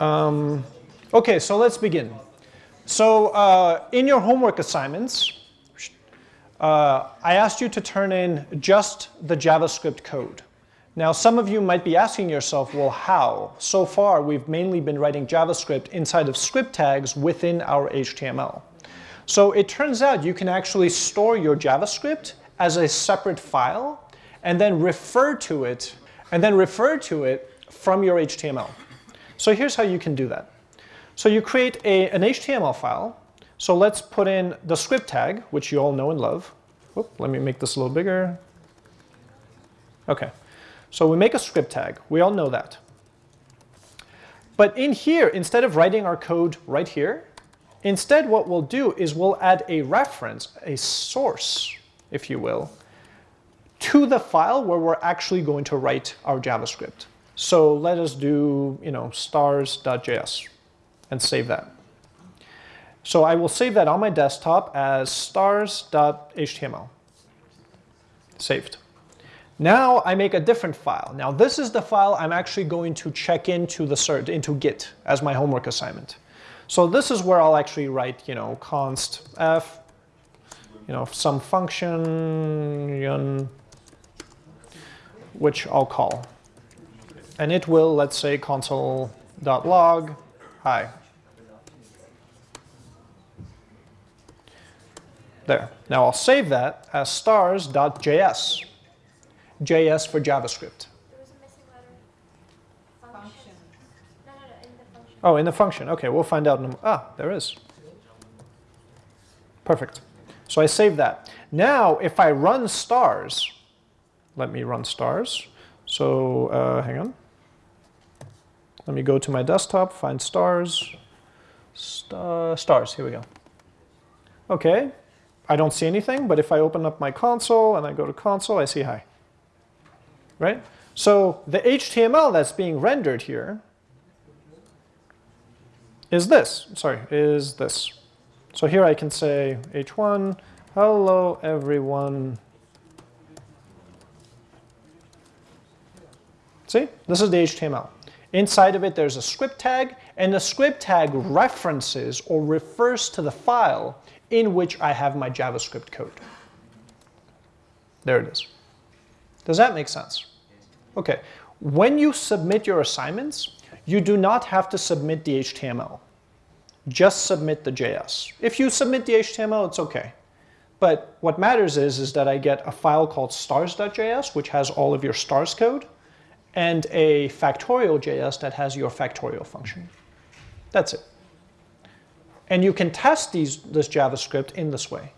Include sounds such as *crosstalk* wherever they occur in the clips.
Um, okay, so let's begin. So uh, in your homework assignments, uh, I asked you to turn in just the JavaScript code. Now, some of you might be asking yourself, well, how? So far, we've mainly been writing JavaScript inside of script tags within our HTML. So it turns out you can actually store your JavaScript as a separate file and then refer to it and then refer to it from your HTML. So here's how you can do that. So you create a, an HTML file. So let's put in the script tag, which you all know and love. Oop, let me make this a little bigger. Okay, so we make a script tag. We all know that. But in here, instead of writing our code right here, instead what we'll do is we'll add a reference, a source, if you will, to the file where we're actually going to write our JavaScript. So let us do, you know, stars.js and save that. So I will save that on my desktop as stars.html. Saved. Now I make a different file. Now this is the file I'm actually going to check into the cert, into Git as my homework assignment. So this is where I'll actually write, you know, const f, you know, some function, which I'll call and it will, let's say, console.log, hi. There. Now I'll save that as stars.js. JS for JavaScript. Oh, in the function. Okay, we'll find out. In ah, there is. Perfect. So I save that. Now, if I run stars, let me run stars. So uh, hang on. Let me go to my desktop, find stars, Star, stars, here we go. Okay, I don't see anything, but if I open up my console and I go to console, I see hi. Right? So the HTML that's being rendered here is this, sorry, is this. So here I can say h1, hello everyone. See, this is the HTML. Inside of it, there's a script tag, and the script tag references or refers to the file in which I have my JavaScript code. There it is. Does that make sense? Okay. When you submit your assignments, you do not have to submit the HTML. Just submit the JS. If you submit the HTML, it's okay. But what matters is, is that I get a file called stars.js, which has all of your stars code, and a factorial JS that has your factorial function. That's it. And you can test these, this JavaScript in this way.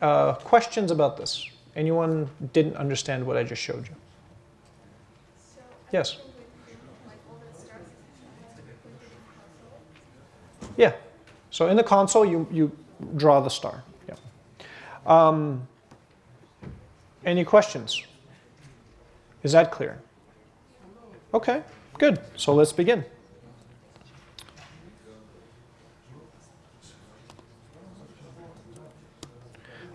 Uh, questions about this? Anyone didn't understand what I just showed you? yes? Yeah. So in the console, you, you draw the star. Yeah. Um, any questions? Is that clear? Okay, good. So let's begin.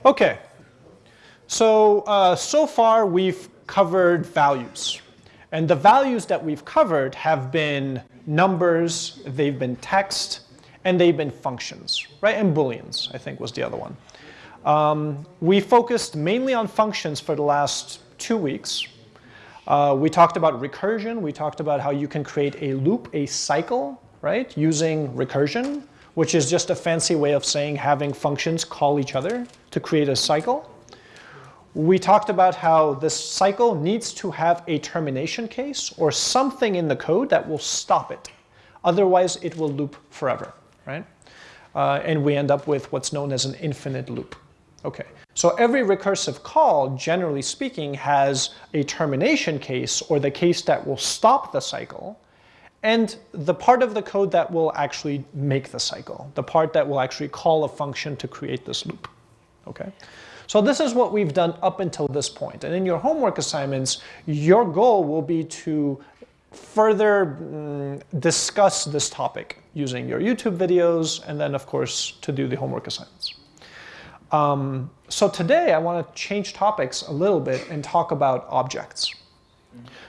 Okay, so uh, so far we've covered values. And the values that we've covered have been numbers, they've been text, and they've been functions, right? And booleans, I think was the other one. Um, we focused mainly on functions for the last two weeks. Uh, we talked about recursion. We talked about how you can create a loop, a cycle, right, using recursion, which is just a fancy way of saying having functions call each other to create a cycle. We talked about how this cycle needs to have a termination case or something in the code that will stop it. Otherwise, it will loop forever, right? Uh, and we end up with what's known as an infinite loop. Okay, so every recursive call, generally speaking, has a termination case or the case that will stop the cycle and the part of the code that will actually make the cycle, the part that will actually call a function to create this loop. Okay, so this is what we've done up until this point. And in your homework assignments, your goal will be to further mm, discuss this topic using your YouTube videos and then, of course, to do the homework assignments. Um, so today I want to change topics a little bit and talk about objects.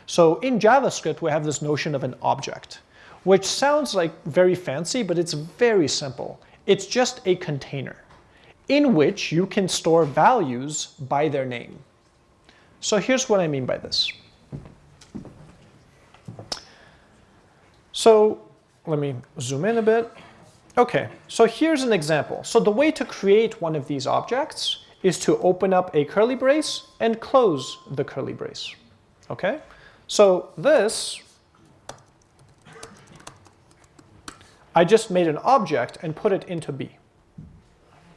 So in JavaScript, we have this notion of an object. which sounds like very fancy, but it's very simple. It's just a container in which you can store values by their name. So here's what I mean by this. So let me zoom in a bit. Okay, so here's an example. So the way to create one of these objects is to open up a curly brace and close the curly brace. Okay, so this, I just made an object and put it into B.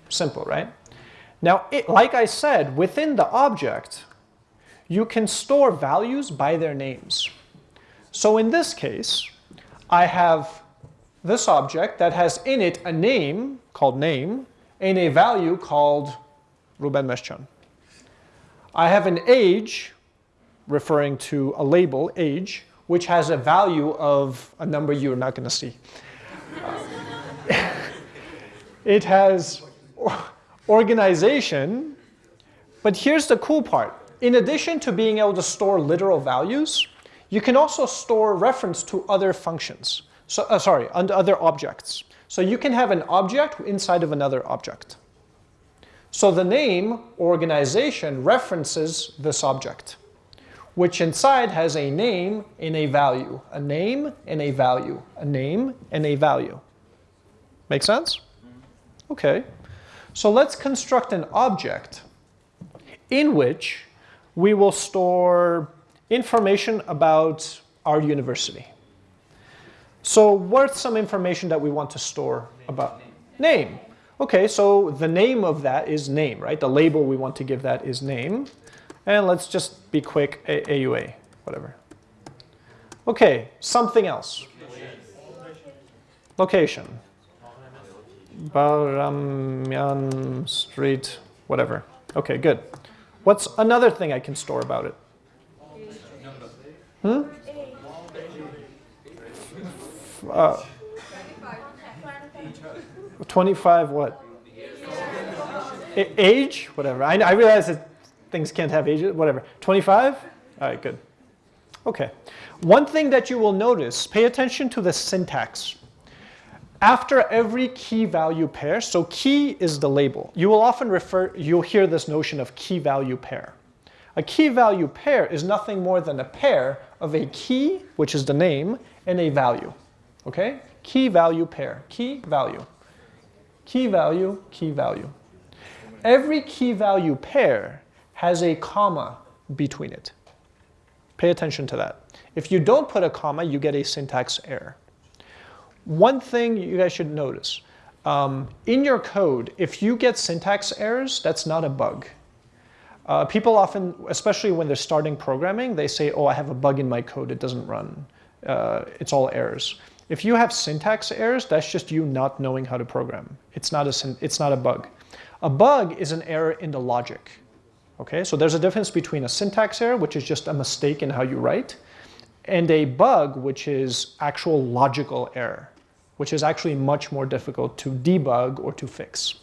Simple, right? Now, it, like I said, within the object, you can store values by their names. So in this case, I have this object that has in it a name called name and a value called Ruben Meshchan. I have an age referring to a label, age, which has a value of a number you're not going to see. *laughs* it has organization, but here's the cool part. In addition to being able to store literal values, you can also store reference to other functions. So, uh, sorry, other objects. So you can have an object inside of another object. So the name organization references this object, which inside has a name and a value, a name and a value, a name and a value. Make sense? Okay. So let's construct an object in which we will store information about our university. So what's some information that we want to store about? Name. Okay, so the name of that is name, right? The label we want to give that is name. And let's just be quick, A AUA, whatever. Okay, something else. Location. Baghramyan Street, whatever. Okay, good. What's another thing I can store about it? Hmm? Uh, 25 what? Age? Whatever. I, I realize that things can't have ages, whatever. 25? All right, good. Okay. One thing that you will notice, pay attention to the syntax. After every key value pair, so key is the label. You will often refer, you'll hear this notion of key value pair. A key value pair is nothing more than a pair of a key, which is the name, and a value. Okay? Key value pair, key value key value, key value. Every key value pair has a comma between it. Pay attention to that. If you don't put a comma, you get a syntax error. One thing you guys should notice, um, in your code, if you get syntax errors, that's not a bug. Uh, people often, especially when they're starting programming, they say, oh, I have a bug in my code, it doesn't run. Uh, it's all errors. If you have syntax errors, that's just you not knowing how to program. It's not a, it's not a bug. A bug is an error in the logic. Okay, so there's a difference between a syntax error, which is just a mistake in how you write, and a bug, which is actual logical error, which is actually much more difficult to debug or to fix.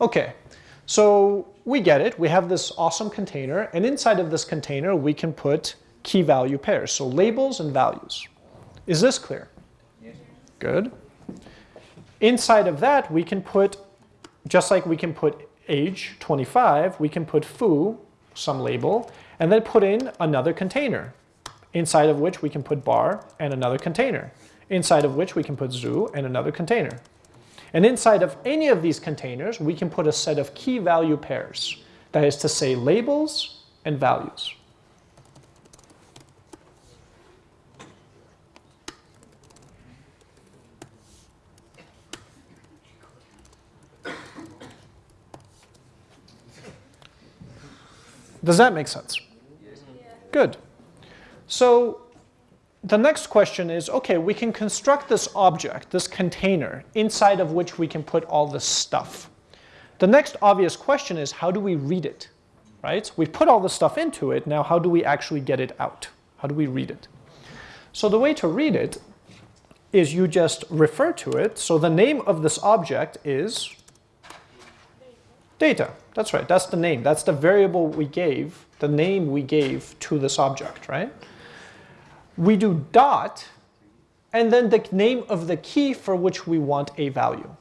Okay, so we get it. We have this awesome container, and inside of this container, we can put key value pairs, so labels and values. Is this clear? Yes. Good. Inside of that, we can put, just like we can put age, 25, we can put foo, some label, and then put in another container, inside of which we can put bar and another container, inside of which we can put zoo and another container. And inside of any of these containers, we can put a set of key value pairs, that is to say labels and values. Does that make sense? Good. So the next question is, okay, we can construct this object, this container, inside of which we can put all this stuff. The next obvious question is, how do we read it? Right? We've put all the stuff into it, now how do we actually get it out? How do we read it? So the way to read it is you just refer to it. So the name of this object is data. That's right, that's the name. That's the variable we gave, the name we gave to this object, right? We do dot and then the name of the key for which we want a value.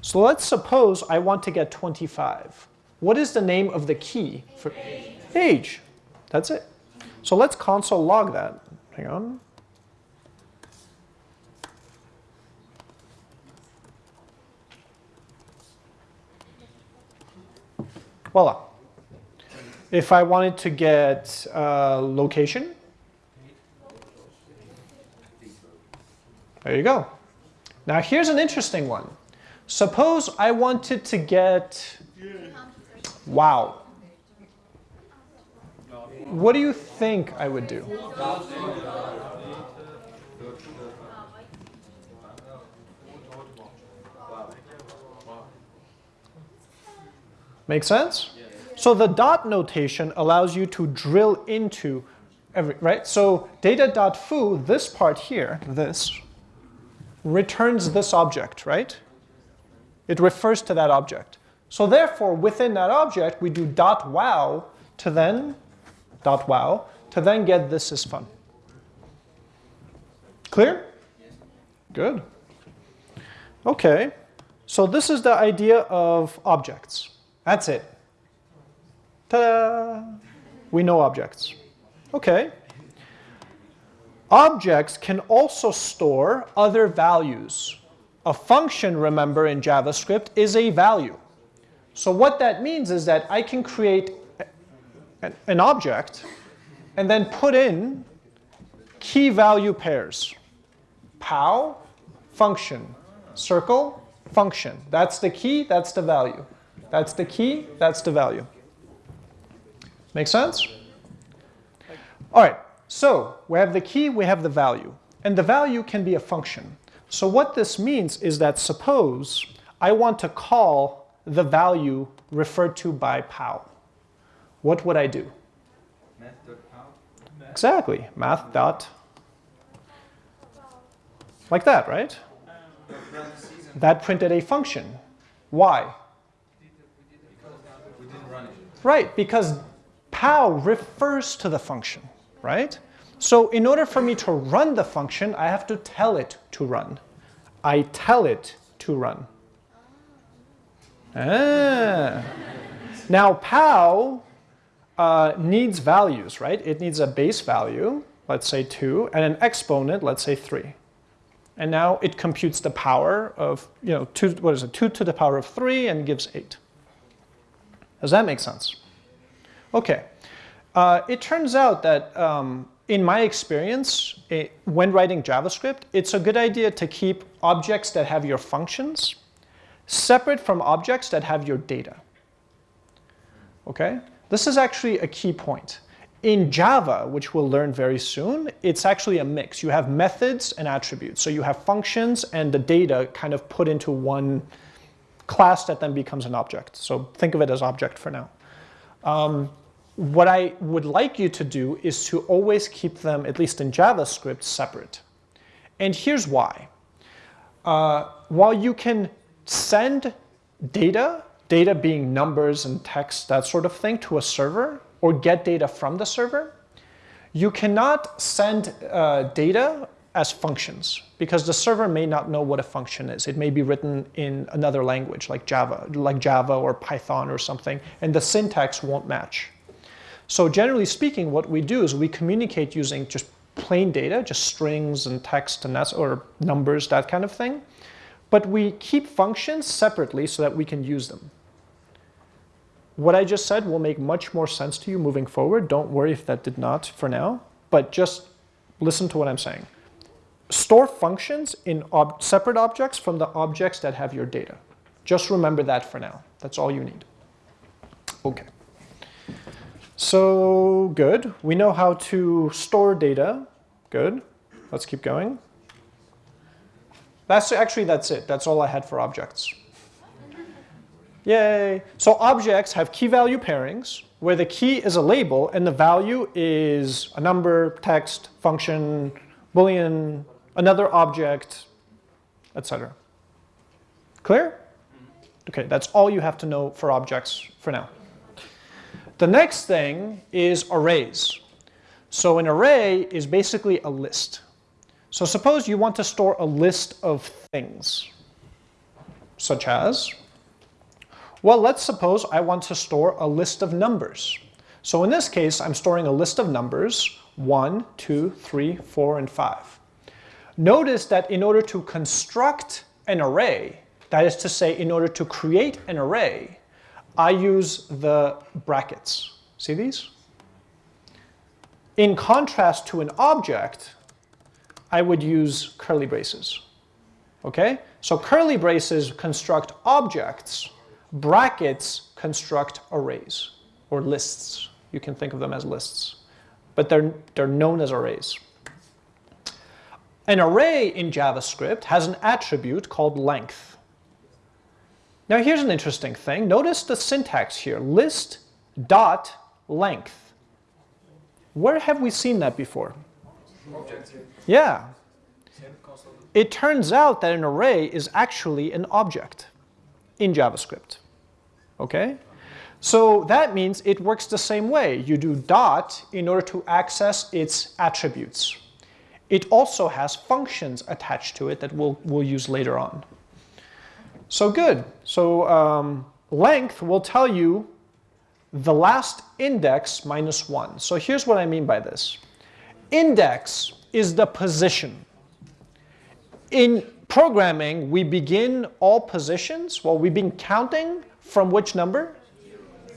So let's suppose I want to get 25. What is the name of the key for age? age. That's it. So let's console log that. Hang on. Voila. If I wanted to get uh, location, there you go. Now here's an interesting one. Suppose I wanted to get, wow. What do you think I would do? Make sense? So the dot notation allows you to drill into every, right? So data.foo, this part here, this, returns this object, right? It refers to that object. So therefore, within that object, we do dot wow to then, dot wow, to then get this is fun. Clear? Good. Okay, so this is the idea of objects. That's it. Ta-da! We know objects. Okay. Objects can also store other values. A function, remember, in JavaScript is a value. So what that means is that I can create an object and then put in key value pairs. Pow, function. Circle, function. That's the key, that's the value. That's the key, that's the value. Make sense? All right, so we have the key, we have the value. And the value can be a function. So what this means is that suppose I want to call the value referred to by pow. What would I do? Math. Exactly, math dot. Like that, right? That printed a function. Why? Right, because pow refers to the function, right? So in order for me to run the function, I have to tell it to run. I tell it to run. Ah. Now pow uh, needs values, right? It needs a base value, let's say 2, and an exponent, let's say 3. And now it computes the power of, you know, two, what is it, 2 to the power of 3 and gives 8. Does that make sense? Okay. Uh, it turns out that um, in my experience, it, when writing JavaScript, it's a good idea to keep objects that have your functions separate from objects that have your data. Okay? This is actually a key point. In Java, which we'll learn very soon, it's actually a mix. You have methods and attributes. So you have functions and the data kind of put into one class that then becomes an object. So think of it as object for now. Um, what I would like you to do is to always keep them, at least in JavaScript, separate. And here's why. Uh, while you can send data, data being numbers and text, that sort of thing, to a server, or get data from the server, you cannot send uh, data as functions because the server may not know what a function is. It may be written in another language like Java, like Java or Python or something, and the syntax won't match. So generally speaking, what we do is we communicate using just plain data, just strings and text and that's, or numbers, that kind of thing. But we keep functions separately so that we can use them. What I just said will make much more sense to you moving forward. Don't worry if that did not for now, but just listen to what I'm saying. Store functions in ob separate objects from the objects that have your data. Just remember that for now. That's all you need. Okay. So good. We know how to store data. Good. Let's keep going. That's actually that's it. That's all I had for objects. Yay. So objects have key value pairings where the key is a label and the value is a number, text, function, boolean, another object, etc. Clear? Okay, that's all you have to know for objects for now. The next thing is arrays. So an array is basically a list. So suppose you want to store a list of things, such as, well, let's suppose I want to store a list of numbers. So in this case, I'm storing a list of numbers, 1, 2, 3, 4, and 5. Notice that in order to construct an array, that is to say, in order to create an array, I use the brackets. See these? In contrast to an object, I would use curly braces. Okay? So curly braces construct objects, brackets construct arrays or lists. You can think of them as lists, but they're, they're known as arrays. An array in JavaScript has an attribute called length. Now here's an interesting thing. Notice the syntax here, list dot length. Where have we seen that before? Yeah. It turns out that an array is actually an object in JavaScript. Okay? So that means it works the same way. You do dot in order to access its attributes. It also has functions attached to it that we'll, we'll use later on. So good. So um, length will tell you the last index minus 1. So here's what I mean by this. Index is the position. In programming, we begin all positions, well, we've been counting from which number?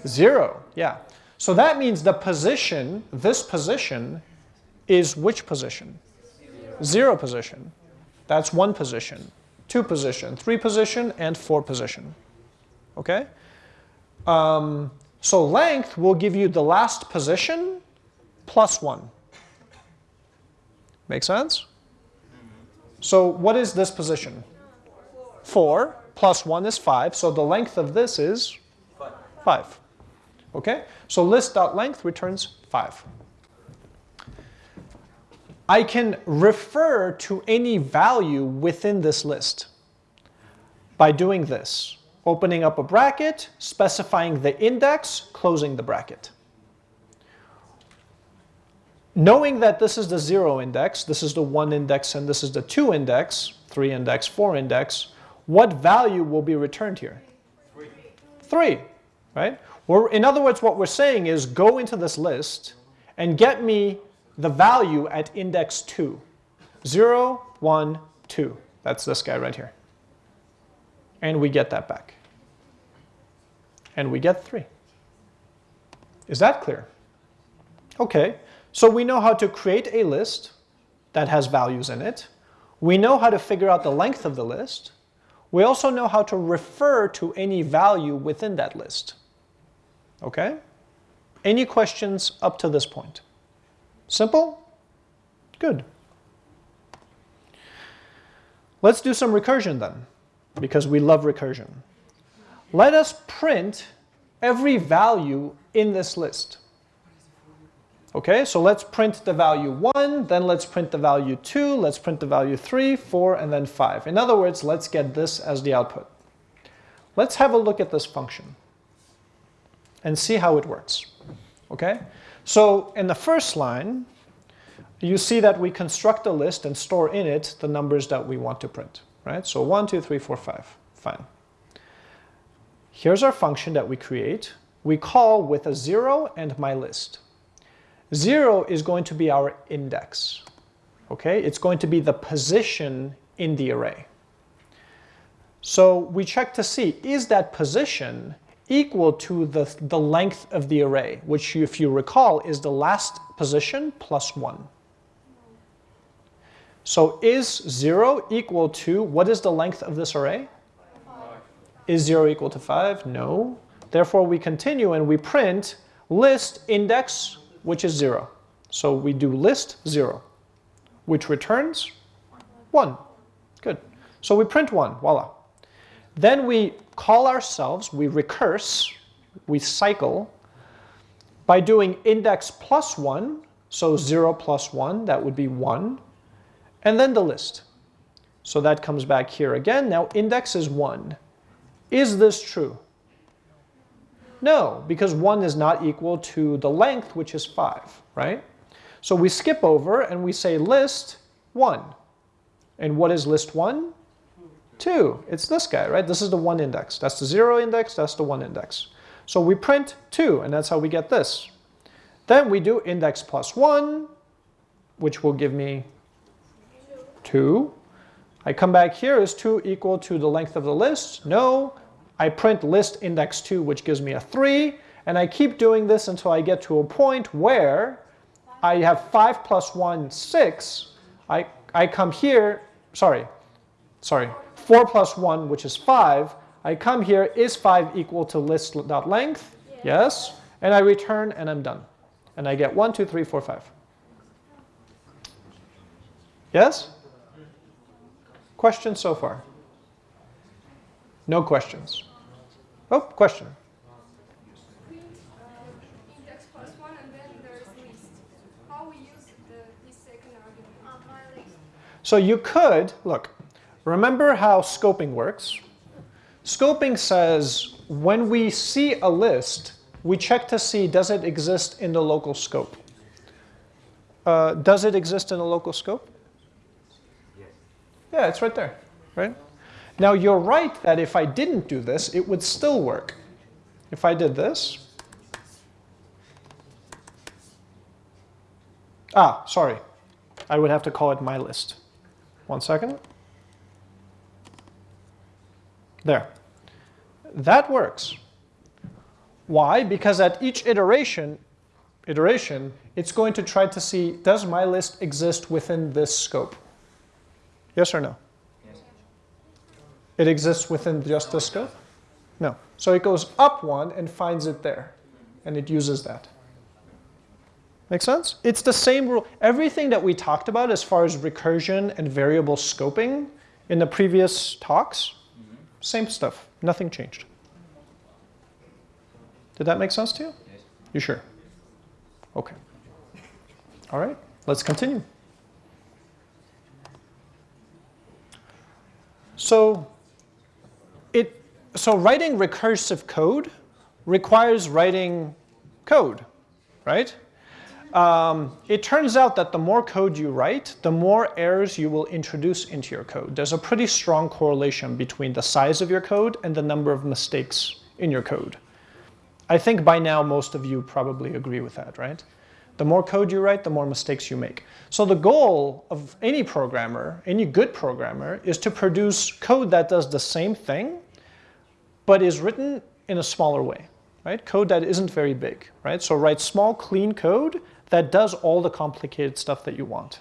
Zero, yeah. So that means the position, this position, is which position? Zero, position. That's one position, two position, three position, and four position. Okay? Um, so length will give you the last position plus one. Make sense? So what is this position? 4 plus 1 is 5. So the length of this is 5. Okay? So list.length returns 5. I can refer to any value within this list by doing this. Opening up a bracket, specifying the index, closing the bracket. Knowing that this is the 0 index, this is the 1 index, and this is the 2 index, 3 index, 4 index, what value will be returned here? 3. 3, right? We're, in other words, what we're saying is go into this list and get me the value at index 2. 0, 1, 2. That's this guy right here. And we get that back. And we get 3. Is that clear? Okay. So we know how to create a list that has values in it. We know how to figure out the length of the list. We also know how to refer to any value within that list. Okay? Any questions up to this point? Simple? Good. Let's do some recursion then, because we love recursion. Let us print every value in this list. Okay, so let's print the value 1, then let's print the value 2, let's print the value 3, 4, and then 5. In other words, let's get this as the output. Let's have a look at this function and see how it works. Okay, so in the first line, you see that we construct a list and store in it the numbers that we want to print. Right, so 1, 2, 3, 4, 5. Fine. Here's our function that we create. We call with a 0 and my list. 0 is going to be our index. Okay, it's going to be the position in the array. So we check to see, is that position equal to the, the length of the array, which if you recall is the last position plus 1. So is 0 equal to, what is the length of this array? 5. Is 0 equal to 5? No. Therefore we continue and we print list index which is 0. So we do list 0, which returns 1. Good. So we print 1, voila. Then we call ourselves, we recurse, we cycle by doing index plus 1, so 0 plus 1, that would be 1, and then the list. So that comes back here again. Now index is 1. Is this true? No, because 1 is not equal to the length, which is 5, right? So we skip over and we say list 1. And what is list 1? 2. It's this guy, right? This is the 1 index. That's the 0 index, that's the 1 index. So we print 2, and that's how we get this. Then we do index plus 1, which will give me 2. I come back here, is 2 equal to the length of the list? No. I print list index 2, which gives me a 3. And I keep doing this until I get to a point where I have 5 plus 1, 6. I, I come here, sorry, sorry, 4 plus 1, which is 5. I come here, is 5 equal to list.length? Yes. yes. And I return, and I'm done. And I get 1, 2, 3, 4, 5. Yes? Questions so far? No questions. Oh, question. So you could, look, remember how scoping works? Scoping says when we see a list, we check to see does it exist in the local scope. Uh, does it exist in the local scope? Yes. Yeah, it's right there, right? Now you're right that if I didn't do this, it would still work. If I did this, ah, sorry, I would have to call it my list. One second. There. That works. Why? Because at each iteration, iteration, it's going to try to see, does my list exist within this scope? Yes or no? Yes. It exists within just this scope? No. So it goes up one and finds it there, and it uses that. Make sense? It's the same rule. Everything that we talked about as far as recursion and variable scoping in the previous talks, same stuff. Nothing changed. Did that make sense to you? Yes. You sure? Okay. All right, let's continue. So it so writing recursive code requires writing code, right? Um, it turns out that the more code you write, the more errors you will introduce into your code. There's a pretty strong correlation between the size of your code and the number of mistakes in your code. I think by now most of you probably agree with that, right? The more code you write, the more mistakes you make. So the goal of any programmer, any good programmer, is to produce code that does the same thing, but is written in a smaller way, right? Code that isn't very big, right? So write small, clean code that does all the complicated stuff that you want.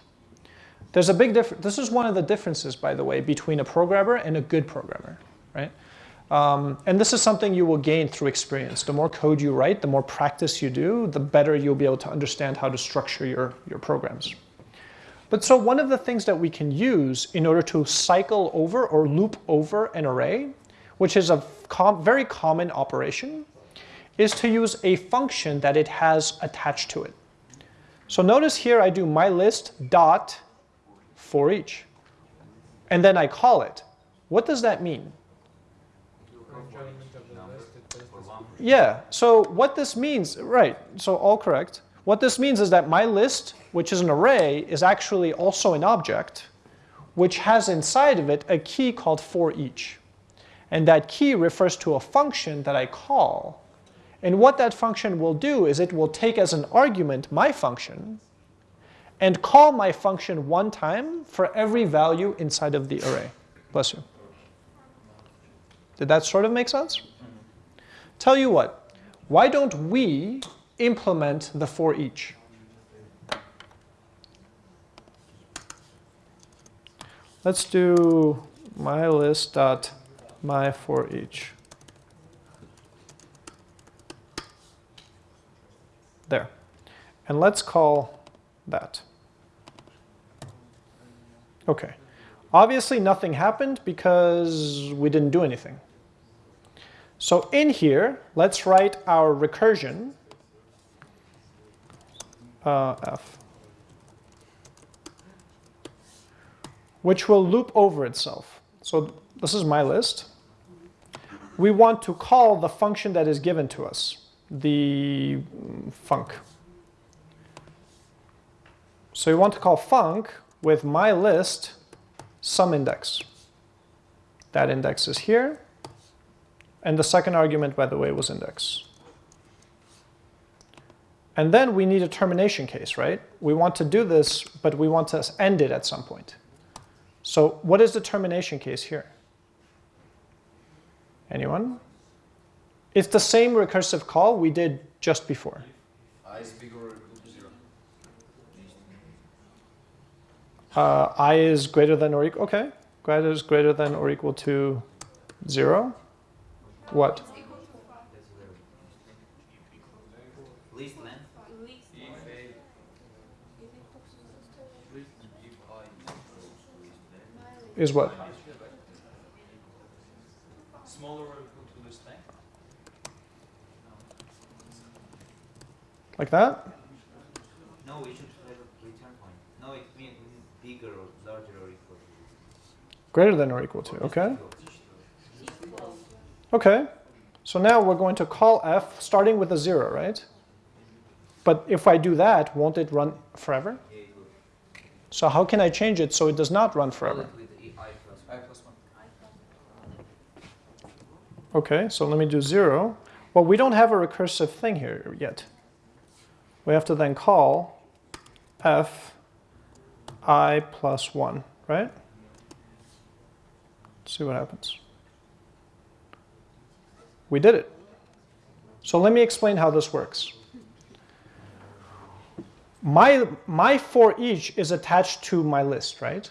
There's a big difference. This is one of the differences, by the way, between a programmer and a good programmer, right? Um, and this is something you will gain through experience. The more code you write, the more practice you do, the better you'll be able to understand how to structure your, your programs. But so one of the things that we can use in order to cycle over or loop over an array, which is a com very common operation, is to use a function that it has attached to it. So notice here I do my list dot for each. And then I call it. What does that mean? Yeah, so what this means, right, so all correct. What this means is that my list, which is an array, is actually also an object, which has inside of it a key called for each. And that key refers to a function that I call and what that function will do is it will take as an argument my function and call my function one time for every value inside of the array. Bless you. Did that sort of make sense? Tell you what, why don't we implement the for each? Let's do my list dot my for each. There. And let's call that. Okay. Obviously nothing happened because we didn't do anything. So in here, let's write our recursion, uh, f, which will loop over itself. So this is my list. We want to call the function that is given to us the func. So we want to call func with my list some index. That index is here. And the second argument, by the way, was index. And then we need a termination case, right? We want to do this, but we want to end it at some point. So what is the termination case here? Anyone? It's the same recursive call we did just before. i is bigger or equal to 0. Uh, i is greater than or equal, okay. Greater is greater than or equal to 0. What? Least length. If a if i is Is what? smaller or equal to least length, Like that? No, we should have a return point. No, it means bigger or larger or equal. To. Greater than or equal to, okay. Okay, so now we're going to call f starting with a 0, right? But if I do that, won't it run forever? Yeah, it will. So how can I change it so it does not run forever? it with i plus i plus 1. Okay, so let me do 0. Well, we don't have a recursive thing here yet. We have to then call f i plus 1, right? Let's see what happens. We did it. So let me explain how this works. My, my for each is attached to my list, right?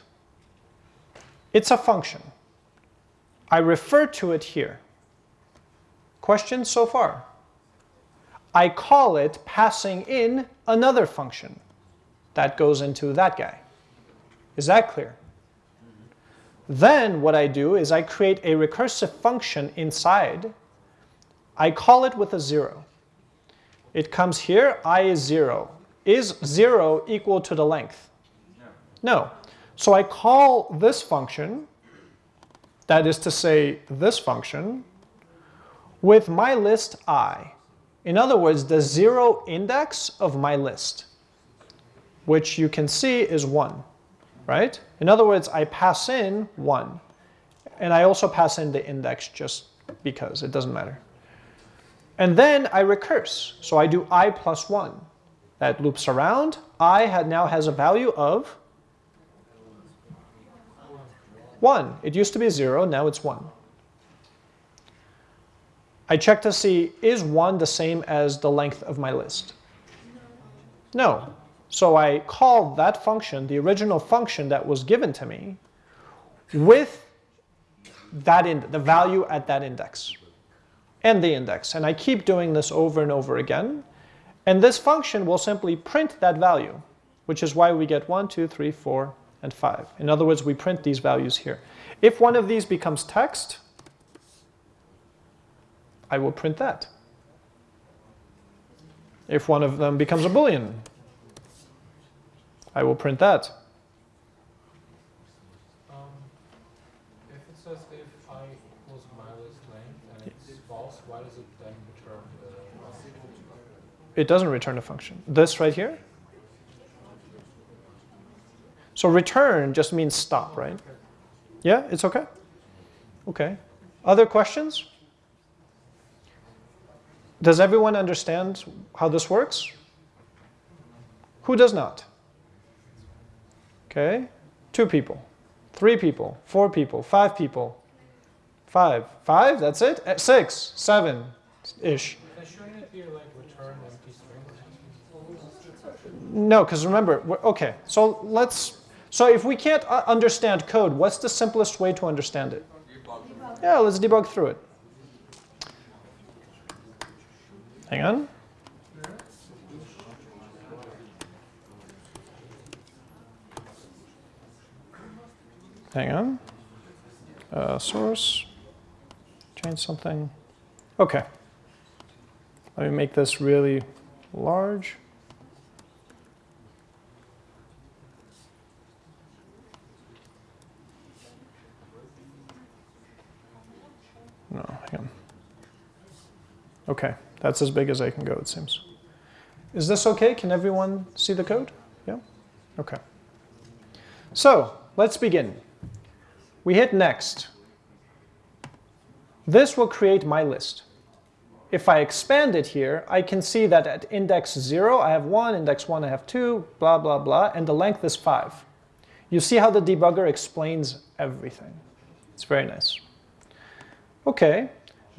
It's a function. I refer to it here. Questions so far? I call it passing in another function. That goes into that guy. Is that clear? Then what I do is I create a recursive function inside. I call it with a 0. It comes here, i is 0. Is 0 equal to the length? No. So I call this function, that is to say this function, with my list i. In other words, the zero index of my list, which you can see is 1, right? In other words, I pass in 1. And I also pass in the index just because, it doesn't matter. And then I recurse, so I do i plus 1. That loops around. i now has a value of 1. It used to be 0, now it's 1. I check to see, is 1 the same as the length of my list? No. So I call that function, the original function that was given to me, with that in, the value at that index and the index. And I keep doing this over and over again. And this function will simply print that value, which is why we get 1, 2, 3, 4, and 5. In other words, we print these values here. If one of these becomes text, I will print that. If one of them becomes a boolean, I will print that. Um, if it says if i equals minus length and it's false, why does it then return the It doesn't return a function. This right here. So return just means stop, right? Yeah, it's okay? Okay. Other questions? Does everyone understand how this works? Who does not? Okay, two people, three people, four people, five people, five, five, that's it? Eh, Six, seven-ish. Then shouldn't it be like return empty string? No, because remember, we're- okay, so let's, so if we can't uh, understand code, what's the simplest way to understand it? Yeah, let's debug through it. Hang on. Hang on. Uh, source. Change something. Okay. Let me make this really large. No, hang on. Okay, that's as big as I can go, it seems. Is this okay? Can everyone see the code? Yeah? Okay. So, let's begin. We hit next. This will create my list. If I expand it here, I can see that at index 0, I have 1, index 1, I have 2, blah, blah, blah, and the length is 5. You see how the debugger explains everything. It's very nice. Okay,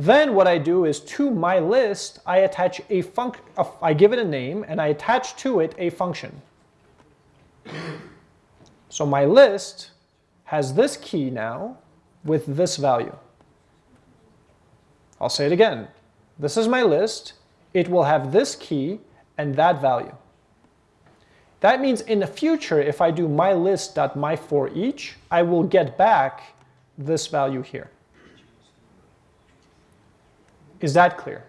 then what I do is to my list, I attach a func, I give it a name, and I attach to it a function. So my list has this key now with this value. I'll say it again. This is my list. It will have this key and that value. That means in the future, if I do my list.my for each, I will get back this value here. Is that clear?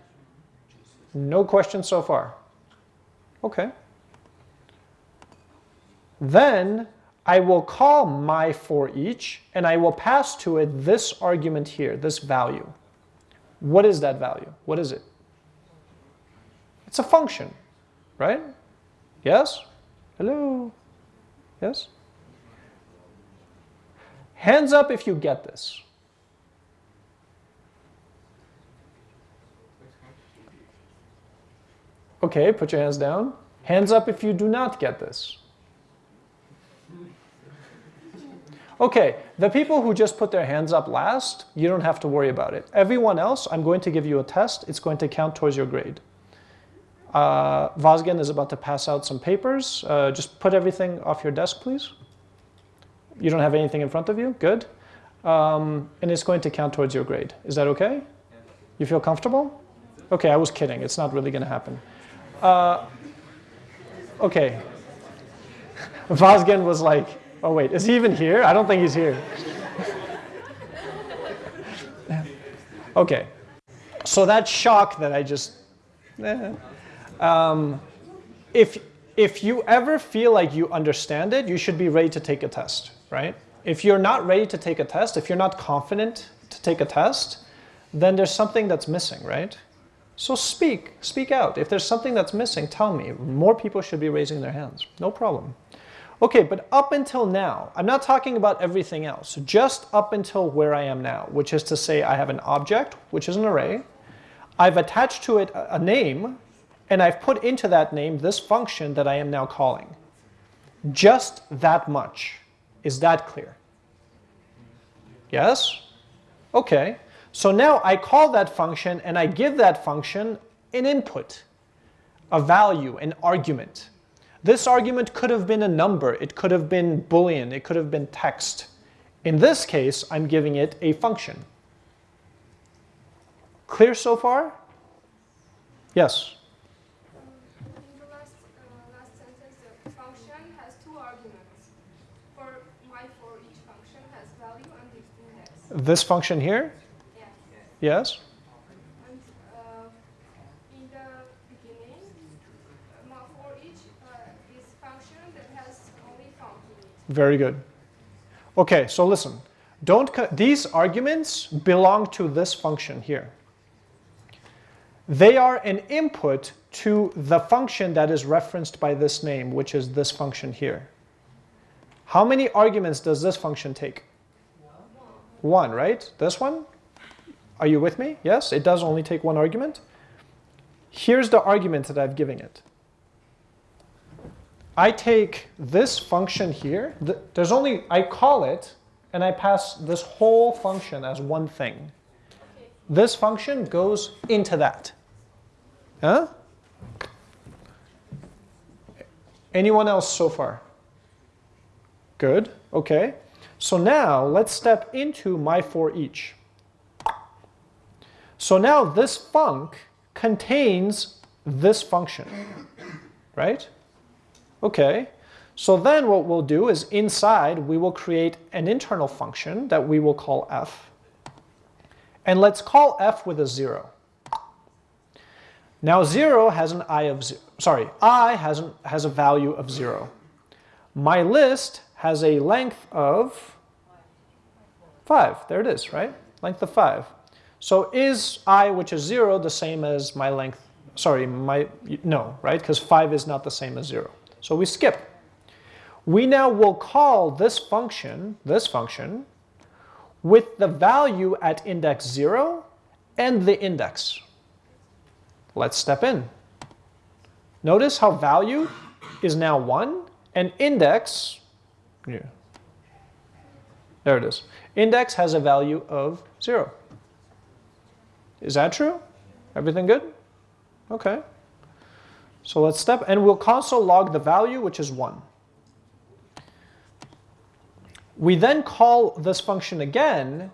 No questions so far? Okay. Then I will call my for each, and I will pass to it this argument here, this value. What is that value? What is it? It's a function, right? Yes? Hello? Yes? Hands up if you get this. Okay, put your hands down. Hands up if you do not get this. Okay, the people who just put their hands up last, you don't have to worry about it. Everyone else, I'm going to give you a test. It's going to count towards your grade. Uh, is about to pass out some papers. Uh, just put everything off your desk, please. You don't have anything in front of you? Good. Um, and it's going to count towards your grade. Is that okay? You feel comfortable? Okay, I was kidding. It's not really going to happen. Uh, okay. Vazgen was like, oh wait, is he even here? I don't think he's here. okay. So that shock that I just, eh. um, if, if you ever feel like you understand it, you should be ready to take a test, right? If you're not ready to take a test, if you're not confident to take a test, then there's something that's missing, right? So speak, speak out. If there's something that's missing, tell me. More people should be raising their hands. No problem. Okay, but up until now, I'm not talking about everything else, just up until where I am now, which is to say I have an object, which is an array. I've attached to it a name, and I've put into that name this function that I am now calling. Just that much. Is that clear? Yes? Okay. So now I call that function and I give that function an input, a value, an argument. This argument could have been a number, it could have been boolean, it could have been text. In this case, I'm giving it a function. Clear so far? Yes? This function here? Yes? Very good. Okay, so listen. Don't these arguments belong to this function here. They are an input to the function that is referenced by this name, which is this function here. How many arguments does this function take? One, right? This one? Are you with me? Yes, it does only take one argument. Here's the argument that I've given it. I take this function here, there's only, I call it, and I pass this whole function as one thing. This function goes into that. Huh? Anyone else so far? Good, okay. So now let's step into my for each. So now this func contains this function, right? Okay, so then what we'll do is inside we will create an internal function that we will call f. And let's call f with a 0. Now 0 has an i of 0, sorry, i has, an, has a value of 0. My list has a length of 5. There it is, right? Length of 5. So is i, which is 0, the same as my length, sorry, my, no, right? Because 5 is not the same as 0. So we skip. We now will call this function, this function, with the value at index 0 and the index. Let's step in. Notice how value is now 1 and index, yeah, there it is. Index has a value of 0. Is that true? Everything good? Okay. So let's step, and we'll console log the value, which is 1. We then call this function again,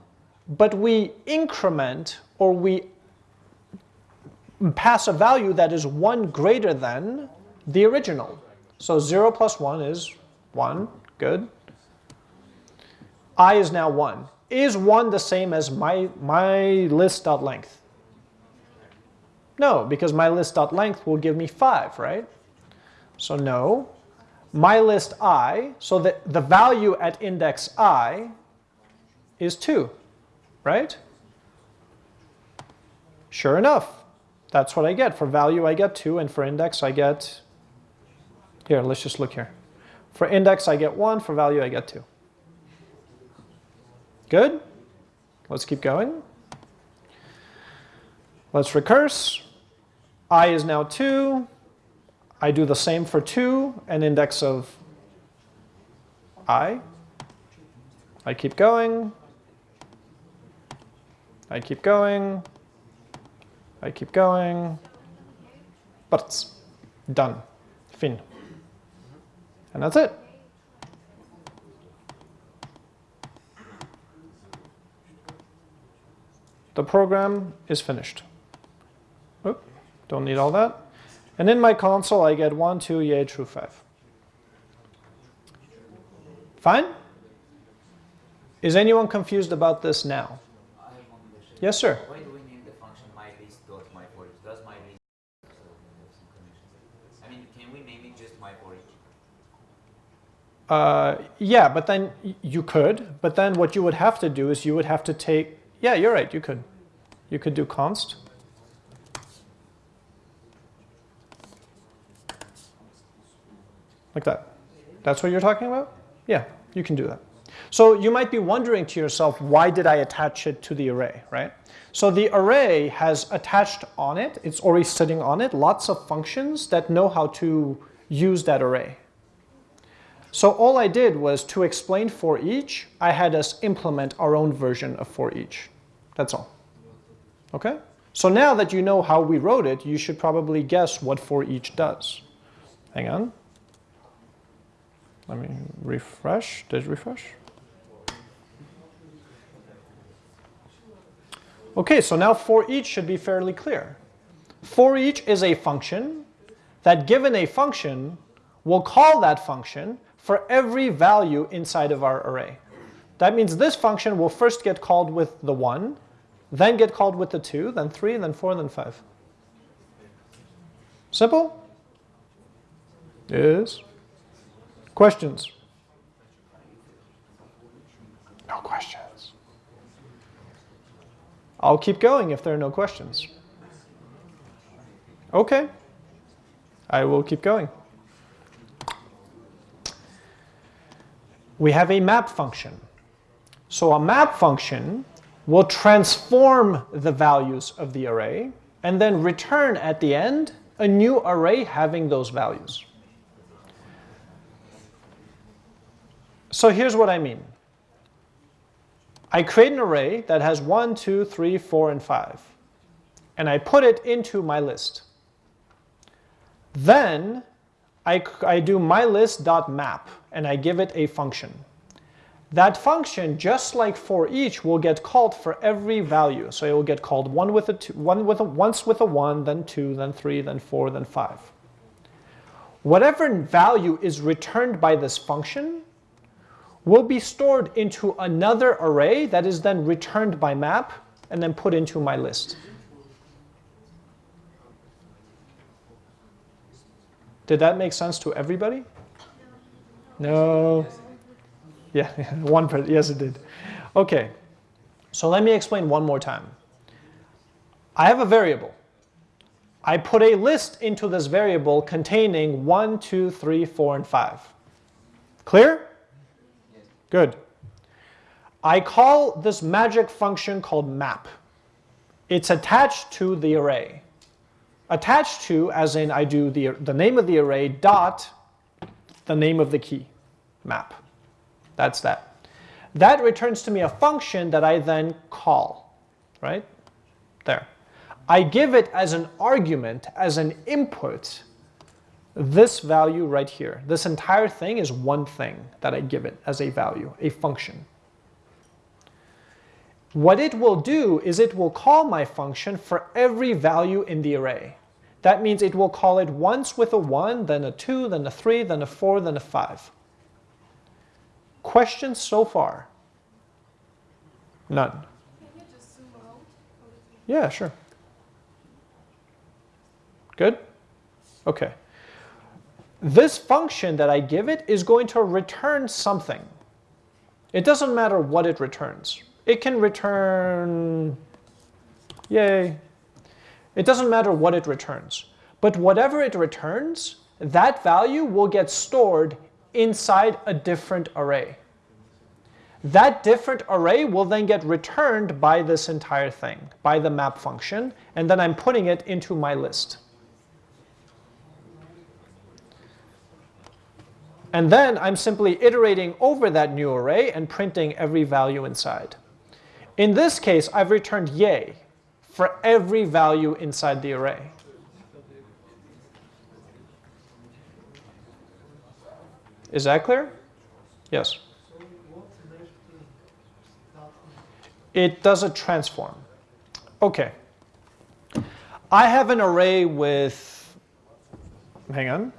but we increment or we pass a value that is 1 greater than the original. So 0 plus 1 is 1. Good. i is now 1. Is 1 the same as my, my list.length? No, because my list.length will give me 5, right? So no. My list i, so that the value at index i is 2, right? Sure enough, that's what I get. For value I get 2, and for index I get, here, let's just look here. For index I get 1, for value I get 2. Good? Let's keep going. Let's recurse. I is now 2. I do the same for 2, an index of i. I keep going. I keep going. I keep going. But it's done. Fin. And that's it. The program is finished. Don't need all that. And in my console, I get 1, 2, yay, true, 5. Fine? Is anyone confused about this now? I have one question. Yes, sir. Why do we name the function mylist.myForEach? Does mylist have some connections? I mean, can we name it just myForEach? Uh, yeah, but then you could. But then what you would have to do is you would have to take, yeah, you're right, you could. You could do const. Like that. That's what you're talking about? Yeah, you can do that. So you might be wondering to yourself, why did I attach it to the array, right? So the array has attached on it, it's already sitting on it, lots of functions that know how to use that array. So all I did was to explain for each, I had us implement our own version of for each. That's all. Okay? So now that you know how we wrote it, you should probably guess what for each does. Hang on. Let me refresh. Did refresh? Okay, so now for each should be fairly clear. For each is a function that given a function will call that function for every value inside of our array. That means this function will first get called with the 1, then get called with the 2, then 3, then 4, then 5. Simple? Yes. Questions? No questions. I'll keep going if there are no questions. Okay. I will keep going. We have a map function. So a map function will transform the values of the array and then return at the end a new array having those values. So here's what I mean. I create an array that has 1, 2, 3, 4, and 5. And I put it into my list. Then I, I do mylist.map and I give it a function. That function, just like for each, will get called for every value. So it will get called one with a two, one with a, once with a 1, then 2, then 3, then 4, then 5. Whatever value is returned by this function will be stored into another array that is then returned by map and then put into my list. Did that make sense to everybody? No. Yeah, *laughs* one person. Yes, it did. Okay. So let me explain one more time. I have a variable. I put a list into this variable containing 1, 2, 3, 4, and 5. Clear? Good. I call this magic function called map. It's attached to the array. Attached to, as in I do the, the name of the array dot the name of the key, map. That's that. That returns to me a function that I then call, right? There. I give it as an argument, as an input, this value right here. This entire thing is one thing that I give it as a value, a function. What it will do is it will call my function for every value in the array. That means it will call it once with a 1, then a 2, then a 3, then a 4, then a 5. Questions so far? None. Can you just zoom out? Yeah, sure. Good? Okay. This function that I give it is going to return something. It doesn't matter what it returns. It can return, yay. It doesn't matter what it returns. But whatever it returns, that value will get stored inside a different array. That different array will then get returned by this entire thing, by the map function, and then I'm putting it into my list. And then I'm simply iterating over that new array and printing every value inside. In this case, I've returned yay for every value inside the array. Is that clear? Yes. It does a transform. Okay. I have an array with, hang on.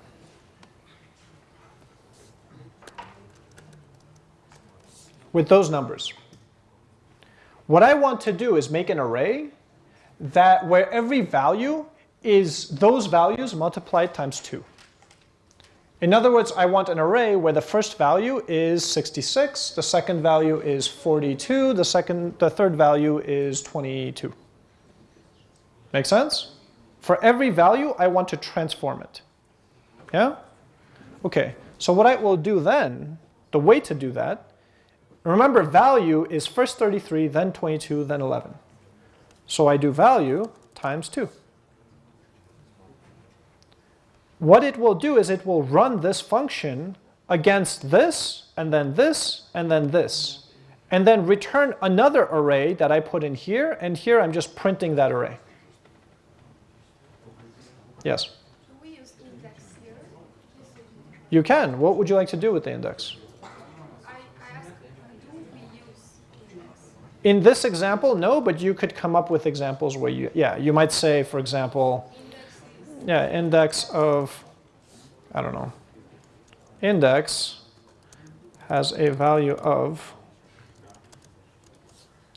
With those numbers. What I want to do is make an array that where every value is those values multiplied times 2. In other words, I want an array where the first value is 66, the second value is 42, the second the third value is 22. Make sense? For every value, I want to transform it. Yeah? Okay. So what I will do then, the way to do that, remember value is first 33, then 22, then 11. So I do value times 2. What it will do is it will run this function against this, and then this, and then this. And then return another array that I put in here, and here I'm just printing that array. Yes? Do we use index here? You can. What would you like to do with the index? I, I asked, do we use index? In this example, no, but you could come up with examples where you, yeah, you might say, for example, yeah, index of, I don't know, index has a value of,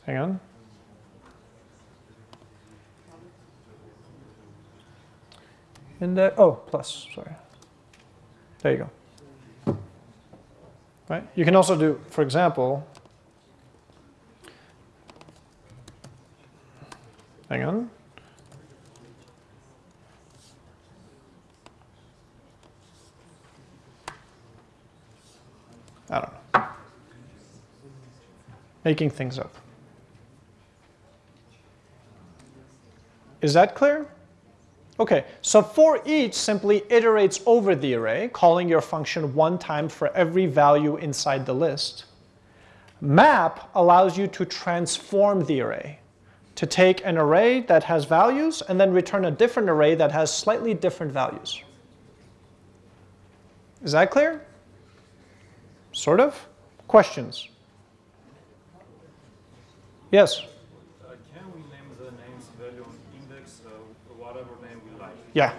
hang on. Index, oh, plus, sorry. There you go. Right? You can also do, for example, hang on. I don't know. Making things up. Is that clear? Okay, so for each simply iterates over the array, calling your function one time for every value inside the list. Map allows you to transform the array, to take an array that has values and then return a different array that has slightly different values. Is that clear? Sort of? Questions? Yes? Uh, can we name the names value index, uh, whatever name we like? Yeah.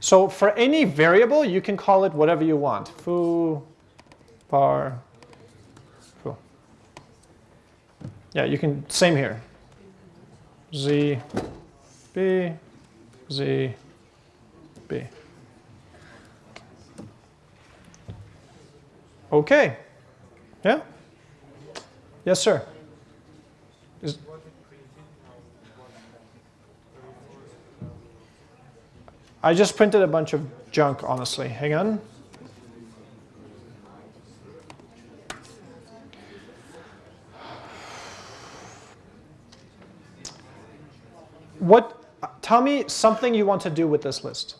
So for any variable, you can call it whatever you want. Foo, bar, foo. Yeah, you can, same here. Z, B, Z, B. Okay. Yeah? Yes, sir. Is, I just printed a bunch of junk, honestly. Hang on. What, tell me something you want to do with this list.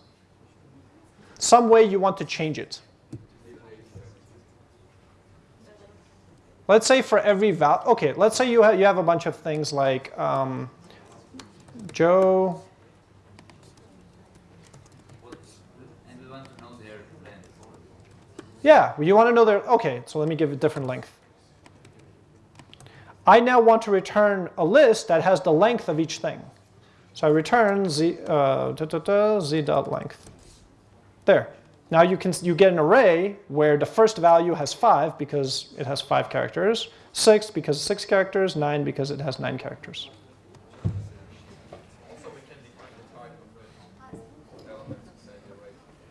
Some way you want to change it. Let's say for every val, okay, let's say you, ha you have a bunch of things like um, Joe, yeah, you want to know their, okay, so let me give a different length. I now want to return a list that has the length of each thing. So I return z, uh, da, da, da, z dot length. There. Now you can you get an array where the first value has five because it has five characters, six because six characters, nine because it has nine characters.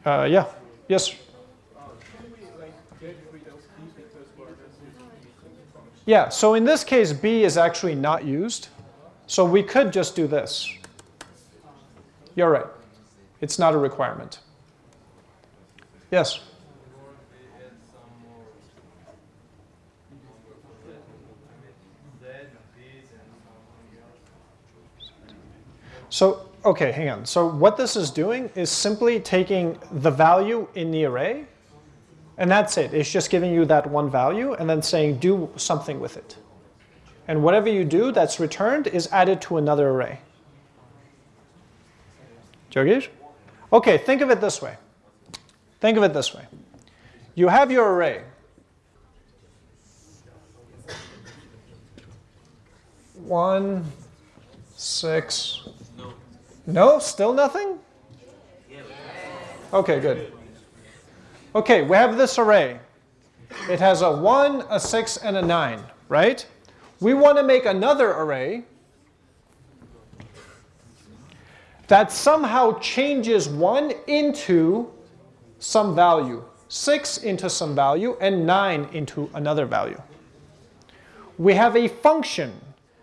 Uh, yeah. Yes. Yeah. So in this case, b is actually not used. So we could just do this. You're right. It's not a requirement. Yes. So, okay, hang on. So what this is doing is simply taking the value in the array, and that's it. It's just giving you that one value and then saying do something with it. And whatever you do that's returned is added to another array. Jyogesh? Okay, think of it this way. Think of it this way. You have your array. One, six. No, still nothing? Okay, good. Okay, we have this array. It has a 1, a 6, and a 9, right? We want to make another array that somehow changes 1 into some value, 6 into some value, and 9 into another value. We have a function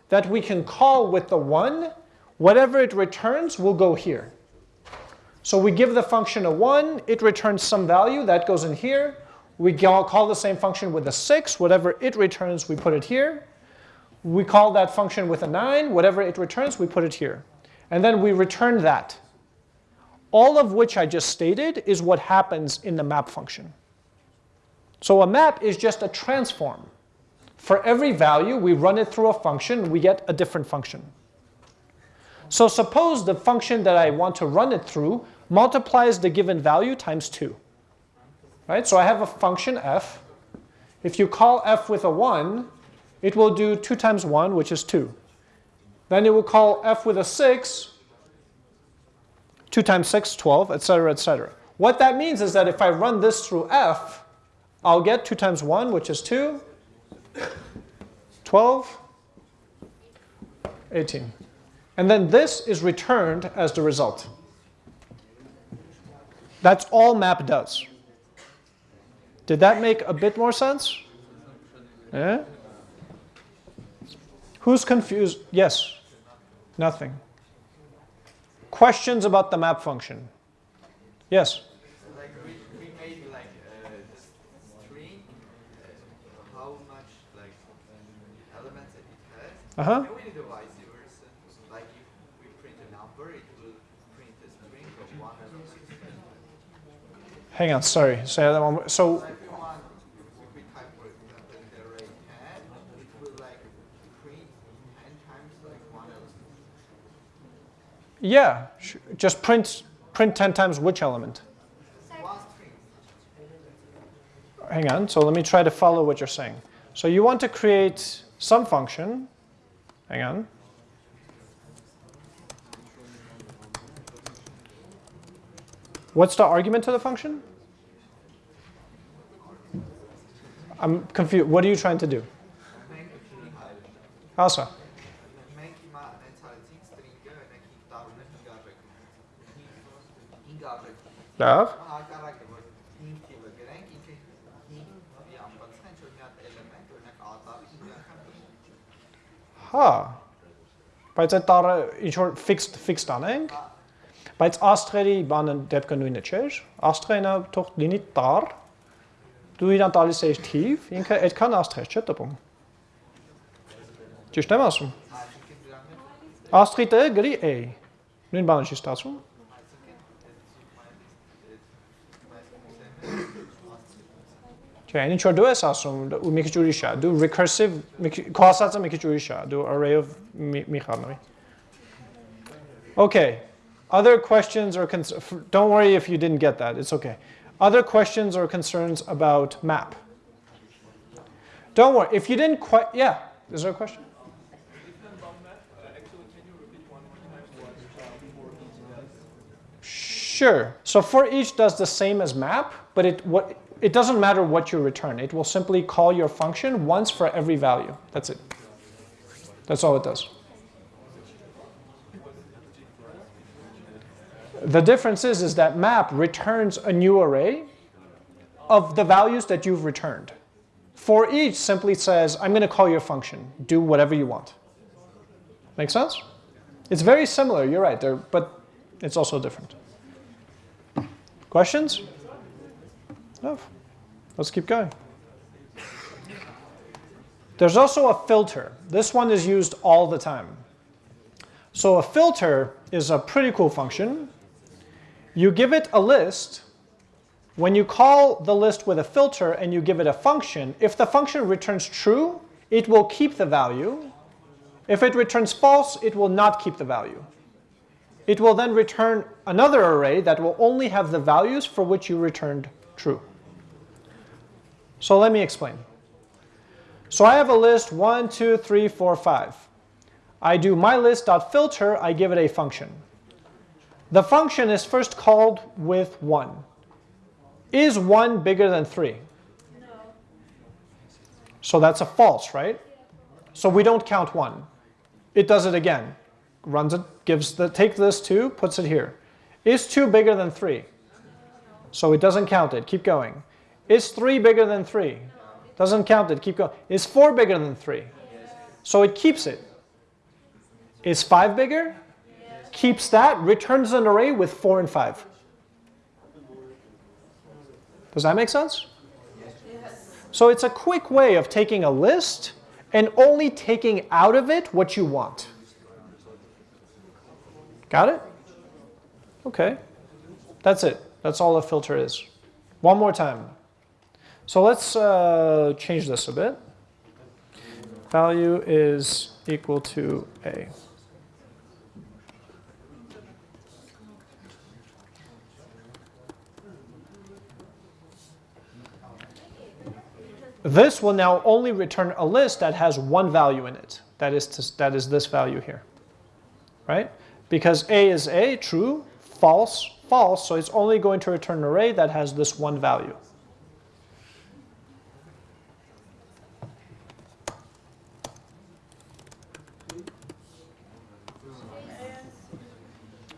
that we can call with the 1. Whatever it returns will go here. So we give the function a 1, it returns some value, that goes in here. We call the same function with a 6, whatever it returns, we put it here. We call that function with a 9, whatever it returns, we put it here. And then we return that. All of which I just stated is what happens in the map function. So a map is just a transform. For every value, we run it through a function, we get a different function. So suppose the function that I want to run it through multiplies the given value times 2. Right? So I have a function f. If you call f with a 1, it will do 2 times 1, which is 2. Then it will call f with a 6, 2 times 6, 12, etc., etc. What that means is that if I run this through f, I'll get 2 times 1, which is 2, 12, 18. And then this is returned as the result. That's all map does. Did that make a bit more sense? Yeah? Who's confused? Yes. Nothing. Questions about the map function? Yes. Like we, we made like uh, this string, uh, how much like elements it has. Uh-huh. Can we do vice versa? Like if we print a number, it will print a string of one and six. Hang on, sorry. Say that one more. So So if we want, if we type for example the array 10, it will like print 10 times like one element. Yeah, just print print 10 times which element? Hang on. So let me try to follow what you're saying. So you want to create some function. Hang on. What's the argument to the function? I'm confused. What are you trying to do? Asa. Լավ։ Հակառակը որ 5 թիվը գրենք, ինքը 5-ի անբացեն, որ մի հատ էլեմենտ, օրինակ ատարի 5 անգամ կրի։ Հա։ Բայց այդ տառը ինչ որ fixed fixed անենք։ Բայց աստղերի բանը դեպքը նույնը չէր։ Աստղենը թող լինի տառ։ Դու իրան տալիս ես թիվ, ինքը այդքան աստղեր չէ տպում։ Ճիշտ եմ ասում։ մեջ Աստղիտը գրի A։ Նույն բանը չի ստացվում։ Չէ, ինչ որ դու ես ասում, ու մի քիչ ուրիշ է, դու recursive, մի քիչ- քո ասածը մի քիչ ուրիշ է, դու array-ով մի մի խառնվի։ Okay. Other questions or cons- f- don't worry if you didn't get that. It's okay. Other questions or concerns about map? Don't worry. If you didn't quite, yeah. Is there a question? Sure. So for each does the same as map, but it what it doesn't matter what you return. It will simply call your function once for every value. That's it. That's all it does. The difference is, is that map returns a new array of the values that you've returned. For each simply says, I'm going to call your function. Do whatever you want. Make sense? It's very similar, you're right, there, but it's also different. Questions? No. Let's keep going. There's also a filter. This one is used all the time. So a filter is a pretty cool function. You give it a list. When you call the list with a filter and you give it a function, if the function returns true, it will keep the value. If it returns false, it will not keep the value. It will then return another array that will only have the values for which you returned true. So let me explain. So I have a list 1, 2, 3, 4, 5. I do my list.filter, I give it a function. The function is first called with 1. Is 1 bigger than 3? No. So that's a false, right? So we don't count 1. It does it again. Runs it, gives the, take this 2, puts it here. Is 2 bigger than 3? So it doesn't count it. Keep going. Is 3 bigger than 3? Doesn't count it. Keep going. Is 4 bigger than 3? So it keeps it. Is 5 bigger? Keeps that, returns an array with 4 and 5. Does that make sense? So it's a quick way of taking a list and only taking out of it what you want. Got it? Okay. That's it. That's all a filter is. One more time. So let's uh, change this a bit. Value is equal to A. This will now only return a list that has one value in it. That is, to, that is this value here. Right? Because A is A, true, false, false, so it's only going to return an array that has this one value.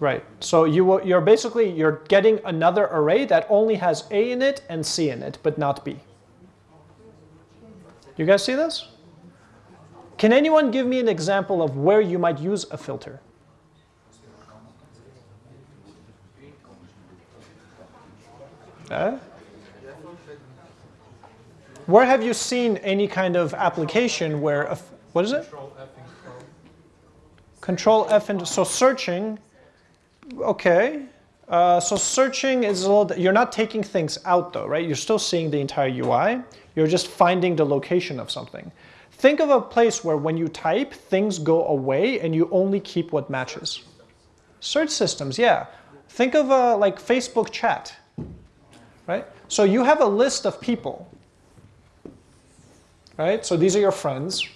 Right. So you you're basically you're getting another array that only has A in it and C in it, but not B. You guys see this? Can anyone give me an example of where you might use a filter? Uh? Where have you seen any kind of application where a, f- what is it? Control F and Control F and so searching. Okay. Uh, so searching is a little. You're not taking things out though, right? You're still seeing the entire UI. You're just finding the location of something. Think of a place where when you type, things go away and you only keep what matches. Search systems, yeah. Think of a like Facebook chat, right? So you have a list of people, right? So these are your friends.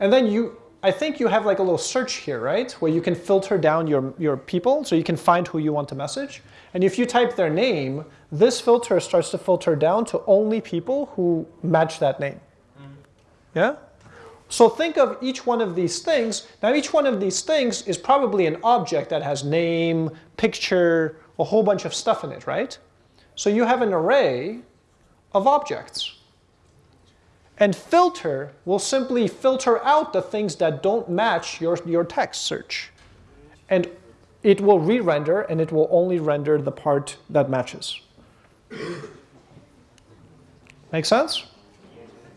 And then you, I think you have like a little search here, right? Where you can filter down your, your people so you can find who you want to message. And if you type their name, this filter starts to filter down to only people who match that name. Mm-hmm. Yeah? So think of each one of these things. Now each one of these things is probably an object that has name, picture, a whole bunch of stuff in it, right? So you have an array of objects. And filter will simply filter out the things that don't match your, your text search. And it will re-render and it will only render the part that matches. Make sense?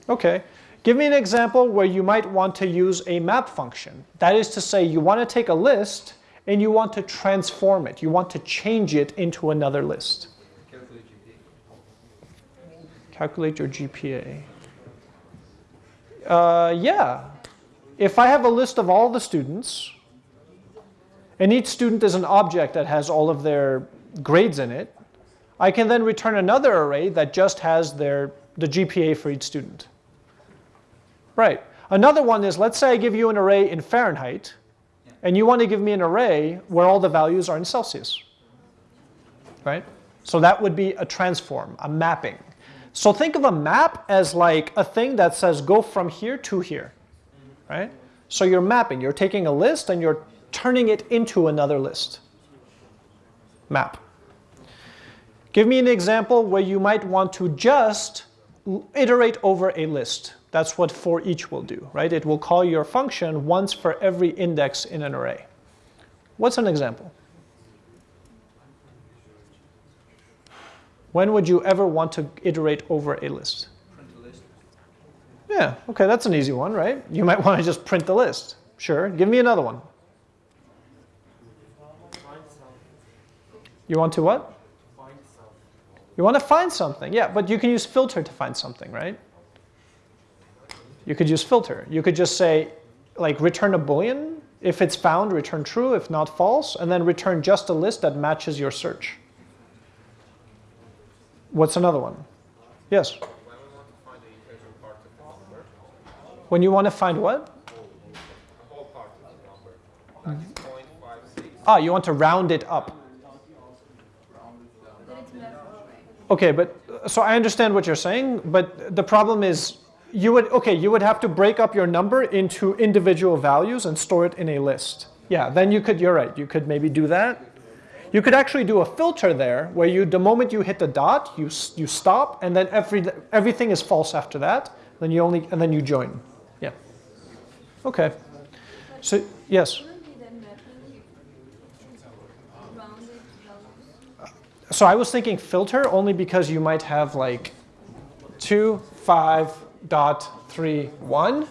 Okay. Give me an example where you might want to use a map function. That is to say, you want to take a list and you want to transform it. You want to change it into another list. Calculate your GPA. Uh, yeah. If I have a list of all the students, and each student is an object that has all of their grades in it, I can then return another array that just has their, the GPA for each student. Right. Another one is, let's say I give you an array in Fahrenheit, and you want to give me an array where all the values are in Celsius. Right? So that would be a transform, a mapping. So think of a map as like a thing that says go from here to here. Right? So you're mapping, you're taking a list and you're turning it into another list. Map. Give me an example where you might want to just iterate over a list. That's what for each will do, right? It will call your function once for every index in an array. What's an example? When would you ever want to iterate over a list? Print a list. Yeah, okay, that's an easy one, right? You might *laughs* want to just print the list. Sure, give me another one. You want to what? You want to find something, yeah, but you can use filter to find something, right? You could use filter. You could just say, like, return a boolean. If it's found, return true. If not, false. And then return just a list that matches your search. What's another one? Yes? When you want to find what? a whole part of the number, like it's 0.56. Ah, you want to round it up. Okay, but so I understand what you're saying, but the problem is you would okay, you would have to break up your number into individual values and store it in a list. Yeah, then you could you're right. You could maybe do that. You could actually do a filter there where you the moment you hit the dot, you you stop and then every everything is false after that. Then you only and then you join. Yeah. Okay. So yes. So I was thinking filter only because you might have like two, five, dot, three, one,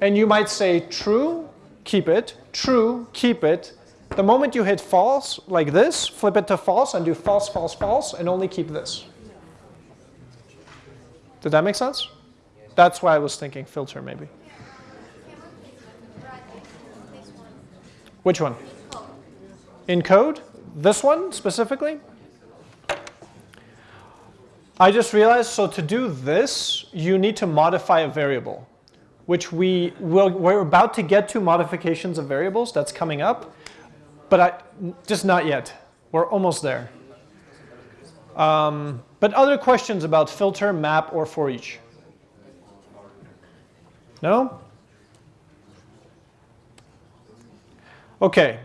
and you might say true, keep it, true, keep it. The moment you hit false, like this, flip it to false and do false, false, false, and only keep this. Did that make sense? That's why I was thinking filter maybe. Which one? In code? This one specifically? I just realized, so to do this, you need to modify a variable, which we will, we're about to get to modifications of variables, that's coming up, but I, just not yet. We're almost there. Um, but other questions about filter, map, or for each? No? Okay.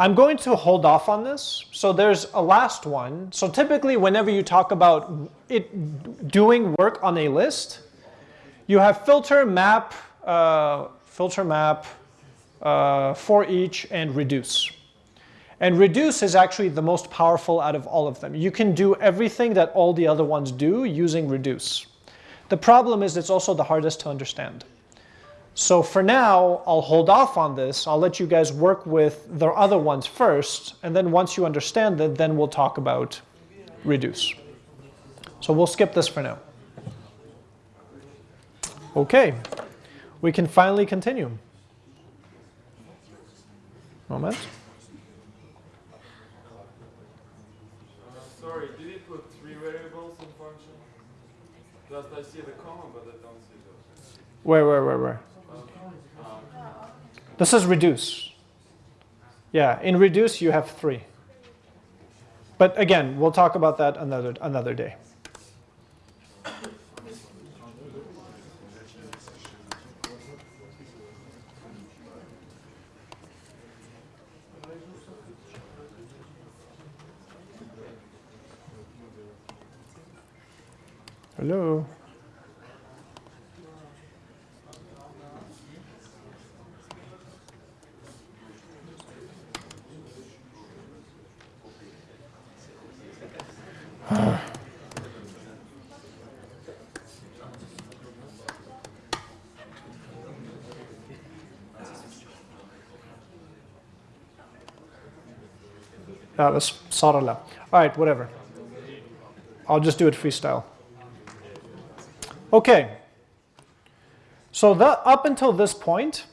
I'm going to hold off on this. So there's a last one. So typically whenever you talk about it doing work on a list, you have filter, map, uh, filter, map, uh, for each, and reduce. And reduce is actually the most powerful out of all of them. You can do everything that all the other ones do using reduce. The problem is it's also the hardest to understand. So for now, I'll hold off on this. I'll let you guys work with the other ones first, and then once you understand it, then we'll talk about reduce. So we'll skip this for now. Okay, we can finally continue. Moment. Uh, sorry, did it put three variables in function? Just I see the comma, but I don't see the. Where, where, where, where? This is reduce. Yeah, in reduce you have three. But again, we'll talk about that another, another day. Hello? Ah. That was Sarala. Alright, whatever. I'll just do it freestyle. Okay. So that, up until this point,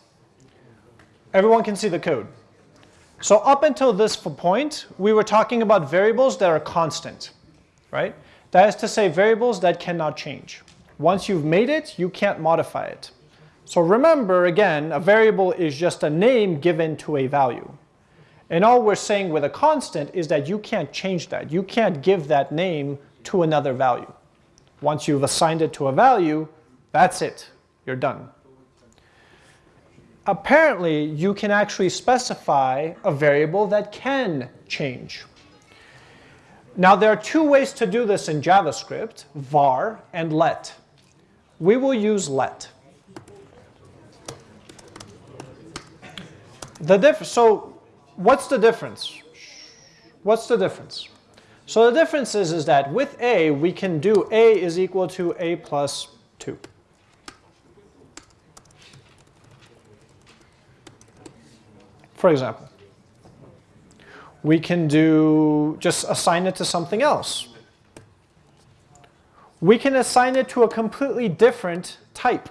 everyone can see the code. So up until this point, we were talking about variables that are constant, right? That is to say variables that cannot change. Once you've made it, you can't modify it. So remember, again, a variable is just a name given to a value. And all we're saying with a constant is that you can't change that. You can't give that name to another value. Once you've assigned it to a value, that's it. You're done. Apparently, you can actually specify a variable that can change. Now, there are two ways to do this in JavaScript, var and let. We will use let. The diff so what's the difference? What's the difference? So the difference is, is that with a, we can do a is equal to a plus 2. For example, we can do just assign it to something else. We can assign it to a completely different type.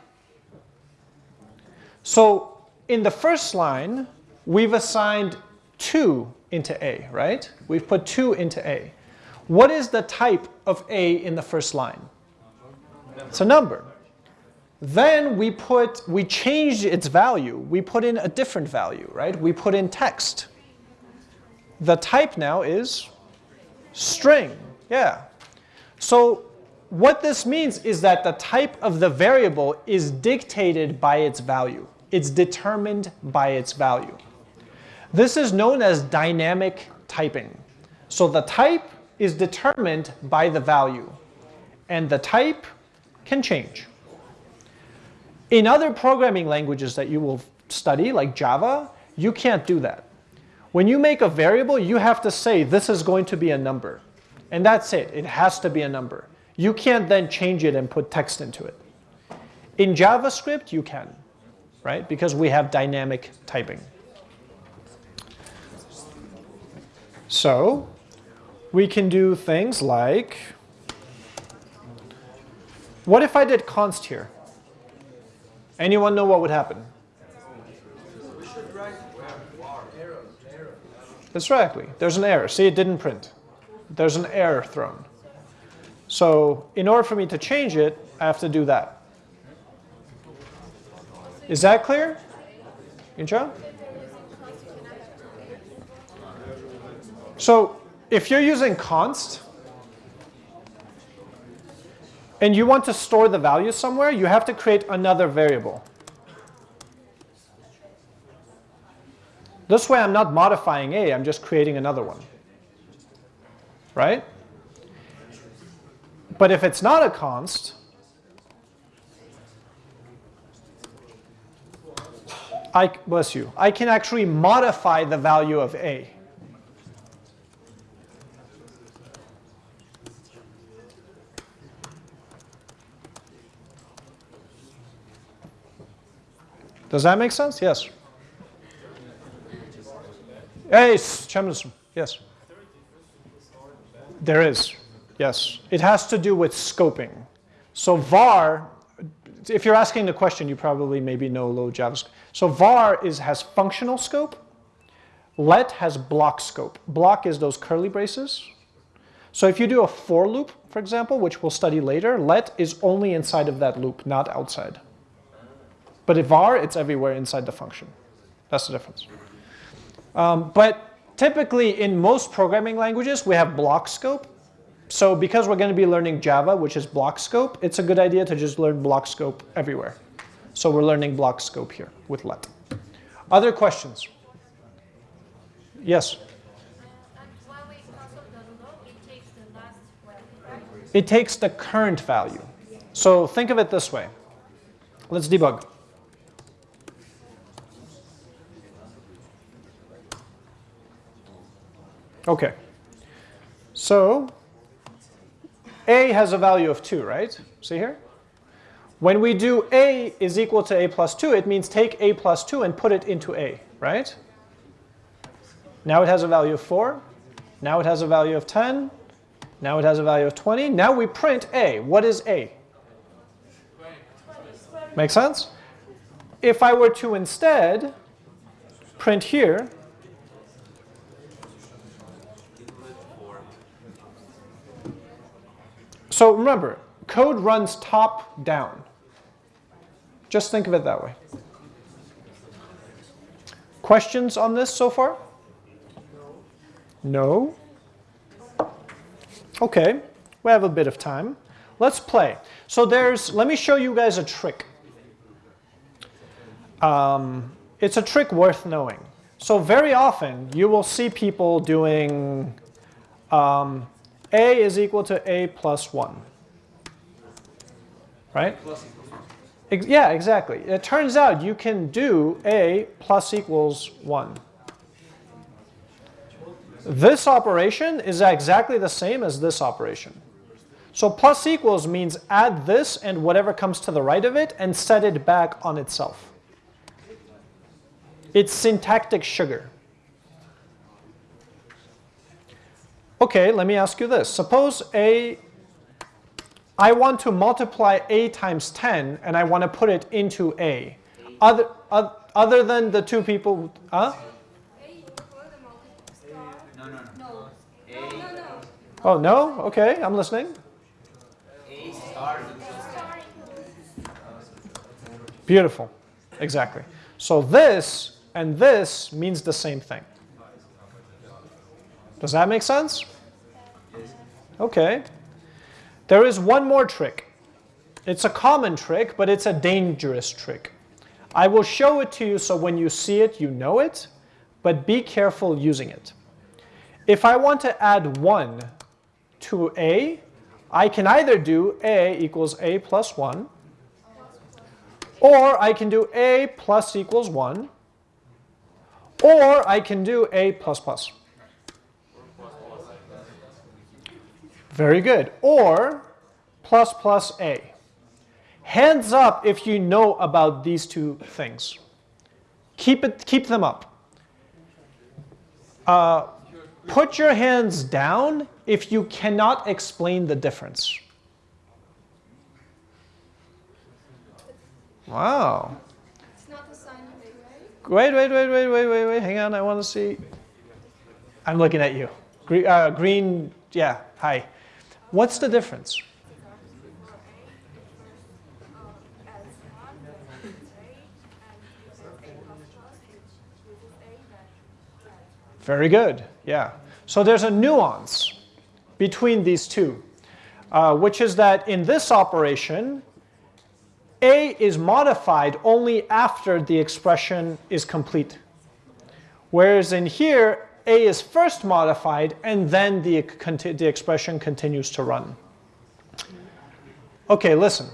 So in the first line, we've assigned 2 into A, right? We've put 2 into A. What is the type of A in the first line? It's a number. Then we put, we changed its value. We put in a different value, right? We put in text. The type now is string, yeah. So what this means is that the type of the variable is dictated by its value. It's determined by its value. This is known as dynamic typing. So the type is determined by the value, and the type can change. In other programming languages that you will study, like Java, you can't do that. When you make a variable, you have to say this is going to be a number. And that's it. It has to be a number. You can't then change it and put text into it. In JavaScript, you can, right? Because we have dynamic typing. So we can do things like, what if I did const here? Anyone know what would happen? Right. There's an error. See, it didn't print. There's an error thrown. So in order for me to change it, I have to do that. Is that clear? Incha? So if you're using const, and you want to store the value somewhere, you have to create another variable. This way I'm not modifying A, I'm just creating another one. Right? But if it's not a const, I, bless you, I can actually modify the value of A. Does that make sense? Yes. Hey, Chemistry. Yes. There is. Yes. It has to do with scoping. So var, if you're asking the question, you probably maybe know low JavaScript. So var is, has functional scope. Let has block scope. Block is those curly braces. So if you do a for loop, for example, which we'll study later, let is only inside of that loop, not outside. But if var, it's everywhere inside the function. That's the difference. Um, but typically in most programming languages, we have block scope. So because we're going to be learning Java, which is block scope, it's a good idea to just learn block scope everywhere. So we're learning block scope here with let. Other questions? Yes? It takes the current value. So think of it this way. Let's debug. Okay. So a has a value of 2, right? See here? When we do a is equal to a plus 2, it means take a plus 2 and put it into a, right? Now it has a value of 4. Now it has a value of 10. Now it has a value of 20. Now we print a. What is a? Make sense? If I were to instead print here, so remember, code runs top down. Just think of it that way. Questions on this so far? No? Okay, we have a bit of time. Let's play. So there's, let me show you guys a trick. Um, it's a trick worth knowing. So very often you will see people doing um, a is equal to a plus 1. Right? Yeah, exactly. It turns out you can do a plus equals 1. This operation is exactly the same as this operation. So plus equals means add this and whatever comes to the right of it and set it back on itself. It's syntactic sugar. Okay, let me ask you this. Suppose a, I want to multiply a times 10 and I want to put it into a. Other, uh, other than the two people, huh? A before the multiple star. No, no, no. No. A, No, no. Oh, no? Okay, I'm listening. A star Star Beautiful. Exactly. So this and this means the same thing. Does that make sense? Okay. There is one more trick. It's a common trick, but it's a dangerous trick. I will show it to you so when you see it, you know it, but be careful using it. If I want to add 1 to a, I can either do a equals a plus 1, or I can do a plus equals 1, or I can do a plus plus. Very good. Or plus plus a. Hands up if you know about these two things. Keep, it, keep them up. Uh, put your hands down if you cannot explain the difference. Wow. It's not a sign of a, right? Wait, wait, wait, wait, wait, wait, wait. Hang on, I want to see. I'm looking at you. Green, uh, green, yeah, hi. What's the difference? Very good, yeah. So there's a nuance between these two, uh, which is that in this operation, a is modified only after the expression is complete. Whereas in here, A is first modified and then the, the expression continues to run. Okay, listen.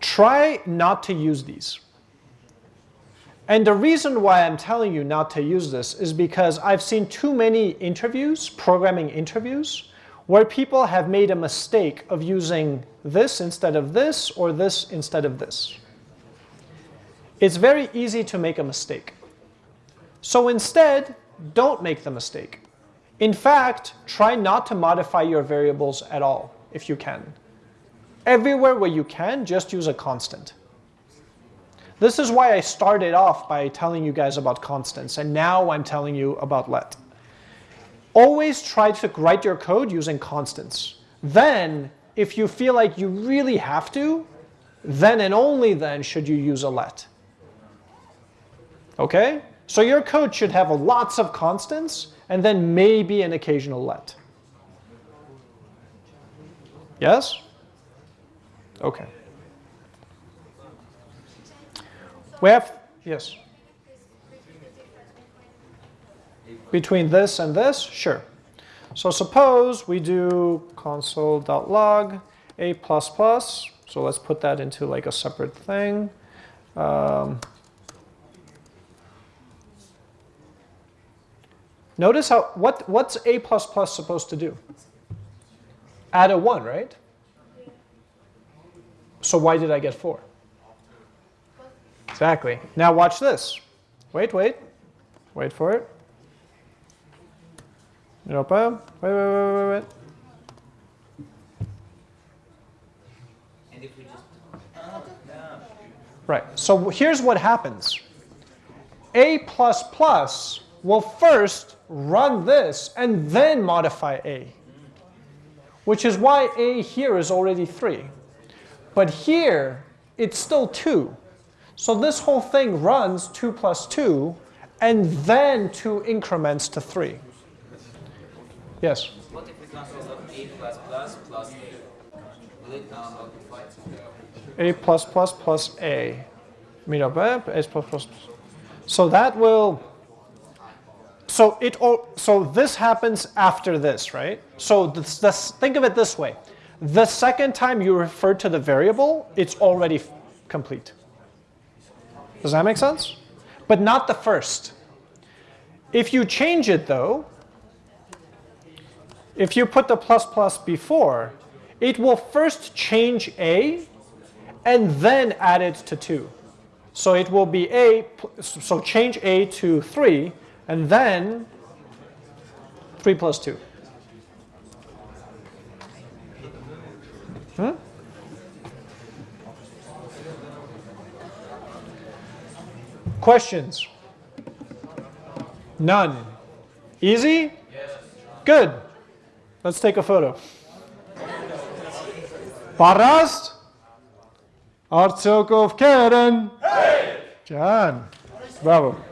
Try not to use these. And the reason why I'm telling you not to use this is because I've seen too many interviews, programming interviews, where people have made a mistake of using this instead of this or this instead of this. It's very easy to make a mistake. So instead, don't make the mistake. In fact, try not to modify your variables at all if you can. Everywhere where you can, just use a constant. This is why I started off by telling you guys about constants, and now I'm telling you about let. Always try to write your code using constants. Then, if you feel like you really have to, then and only then should you use a let. Okay? So your code should have lots of constants and then maybe an occasional let. Yes? Okay. We have, yes. Between this and this? Sure. So suppose we do console.log a++. Plus So let's put that into like a separate thing. Um, notice how, what, what's a++ plus supposed to do? Add a 1, right? So why did I get 4? Exactly. Now watch this. Wait, wait. Wait for it. Europa, uh, wait, wait, wait, wait, wait. Right, so here's what happens. A++ will first run this and then modify A, which is why A here is already 3. But here, it's still 2. So this whole thing runs 2 plus 2, and then 2 increments to 3. Yes? what if we consult of a plus plus plus a? Will it now multiply? A plus plus plus A. Mean up eh? A plus plus plus. So that will. So it. So this happens after this, right? So this, this, think of it this way: the second time you refer to the variable, it's already complete. Does that make sense? But not the first. If you change it though, if you put the plus plus before, it will first change A and then add it to 2. So it will be A, so change A to 3, and then 3 plus 2. Hmm? Questions? None. Easy? Good. Let's take a photo. Parast? Artsokov Karen. John. Bravo.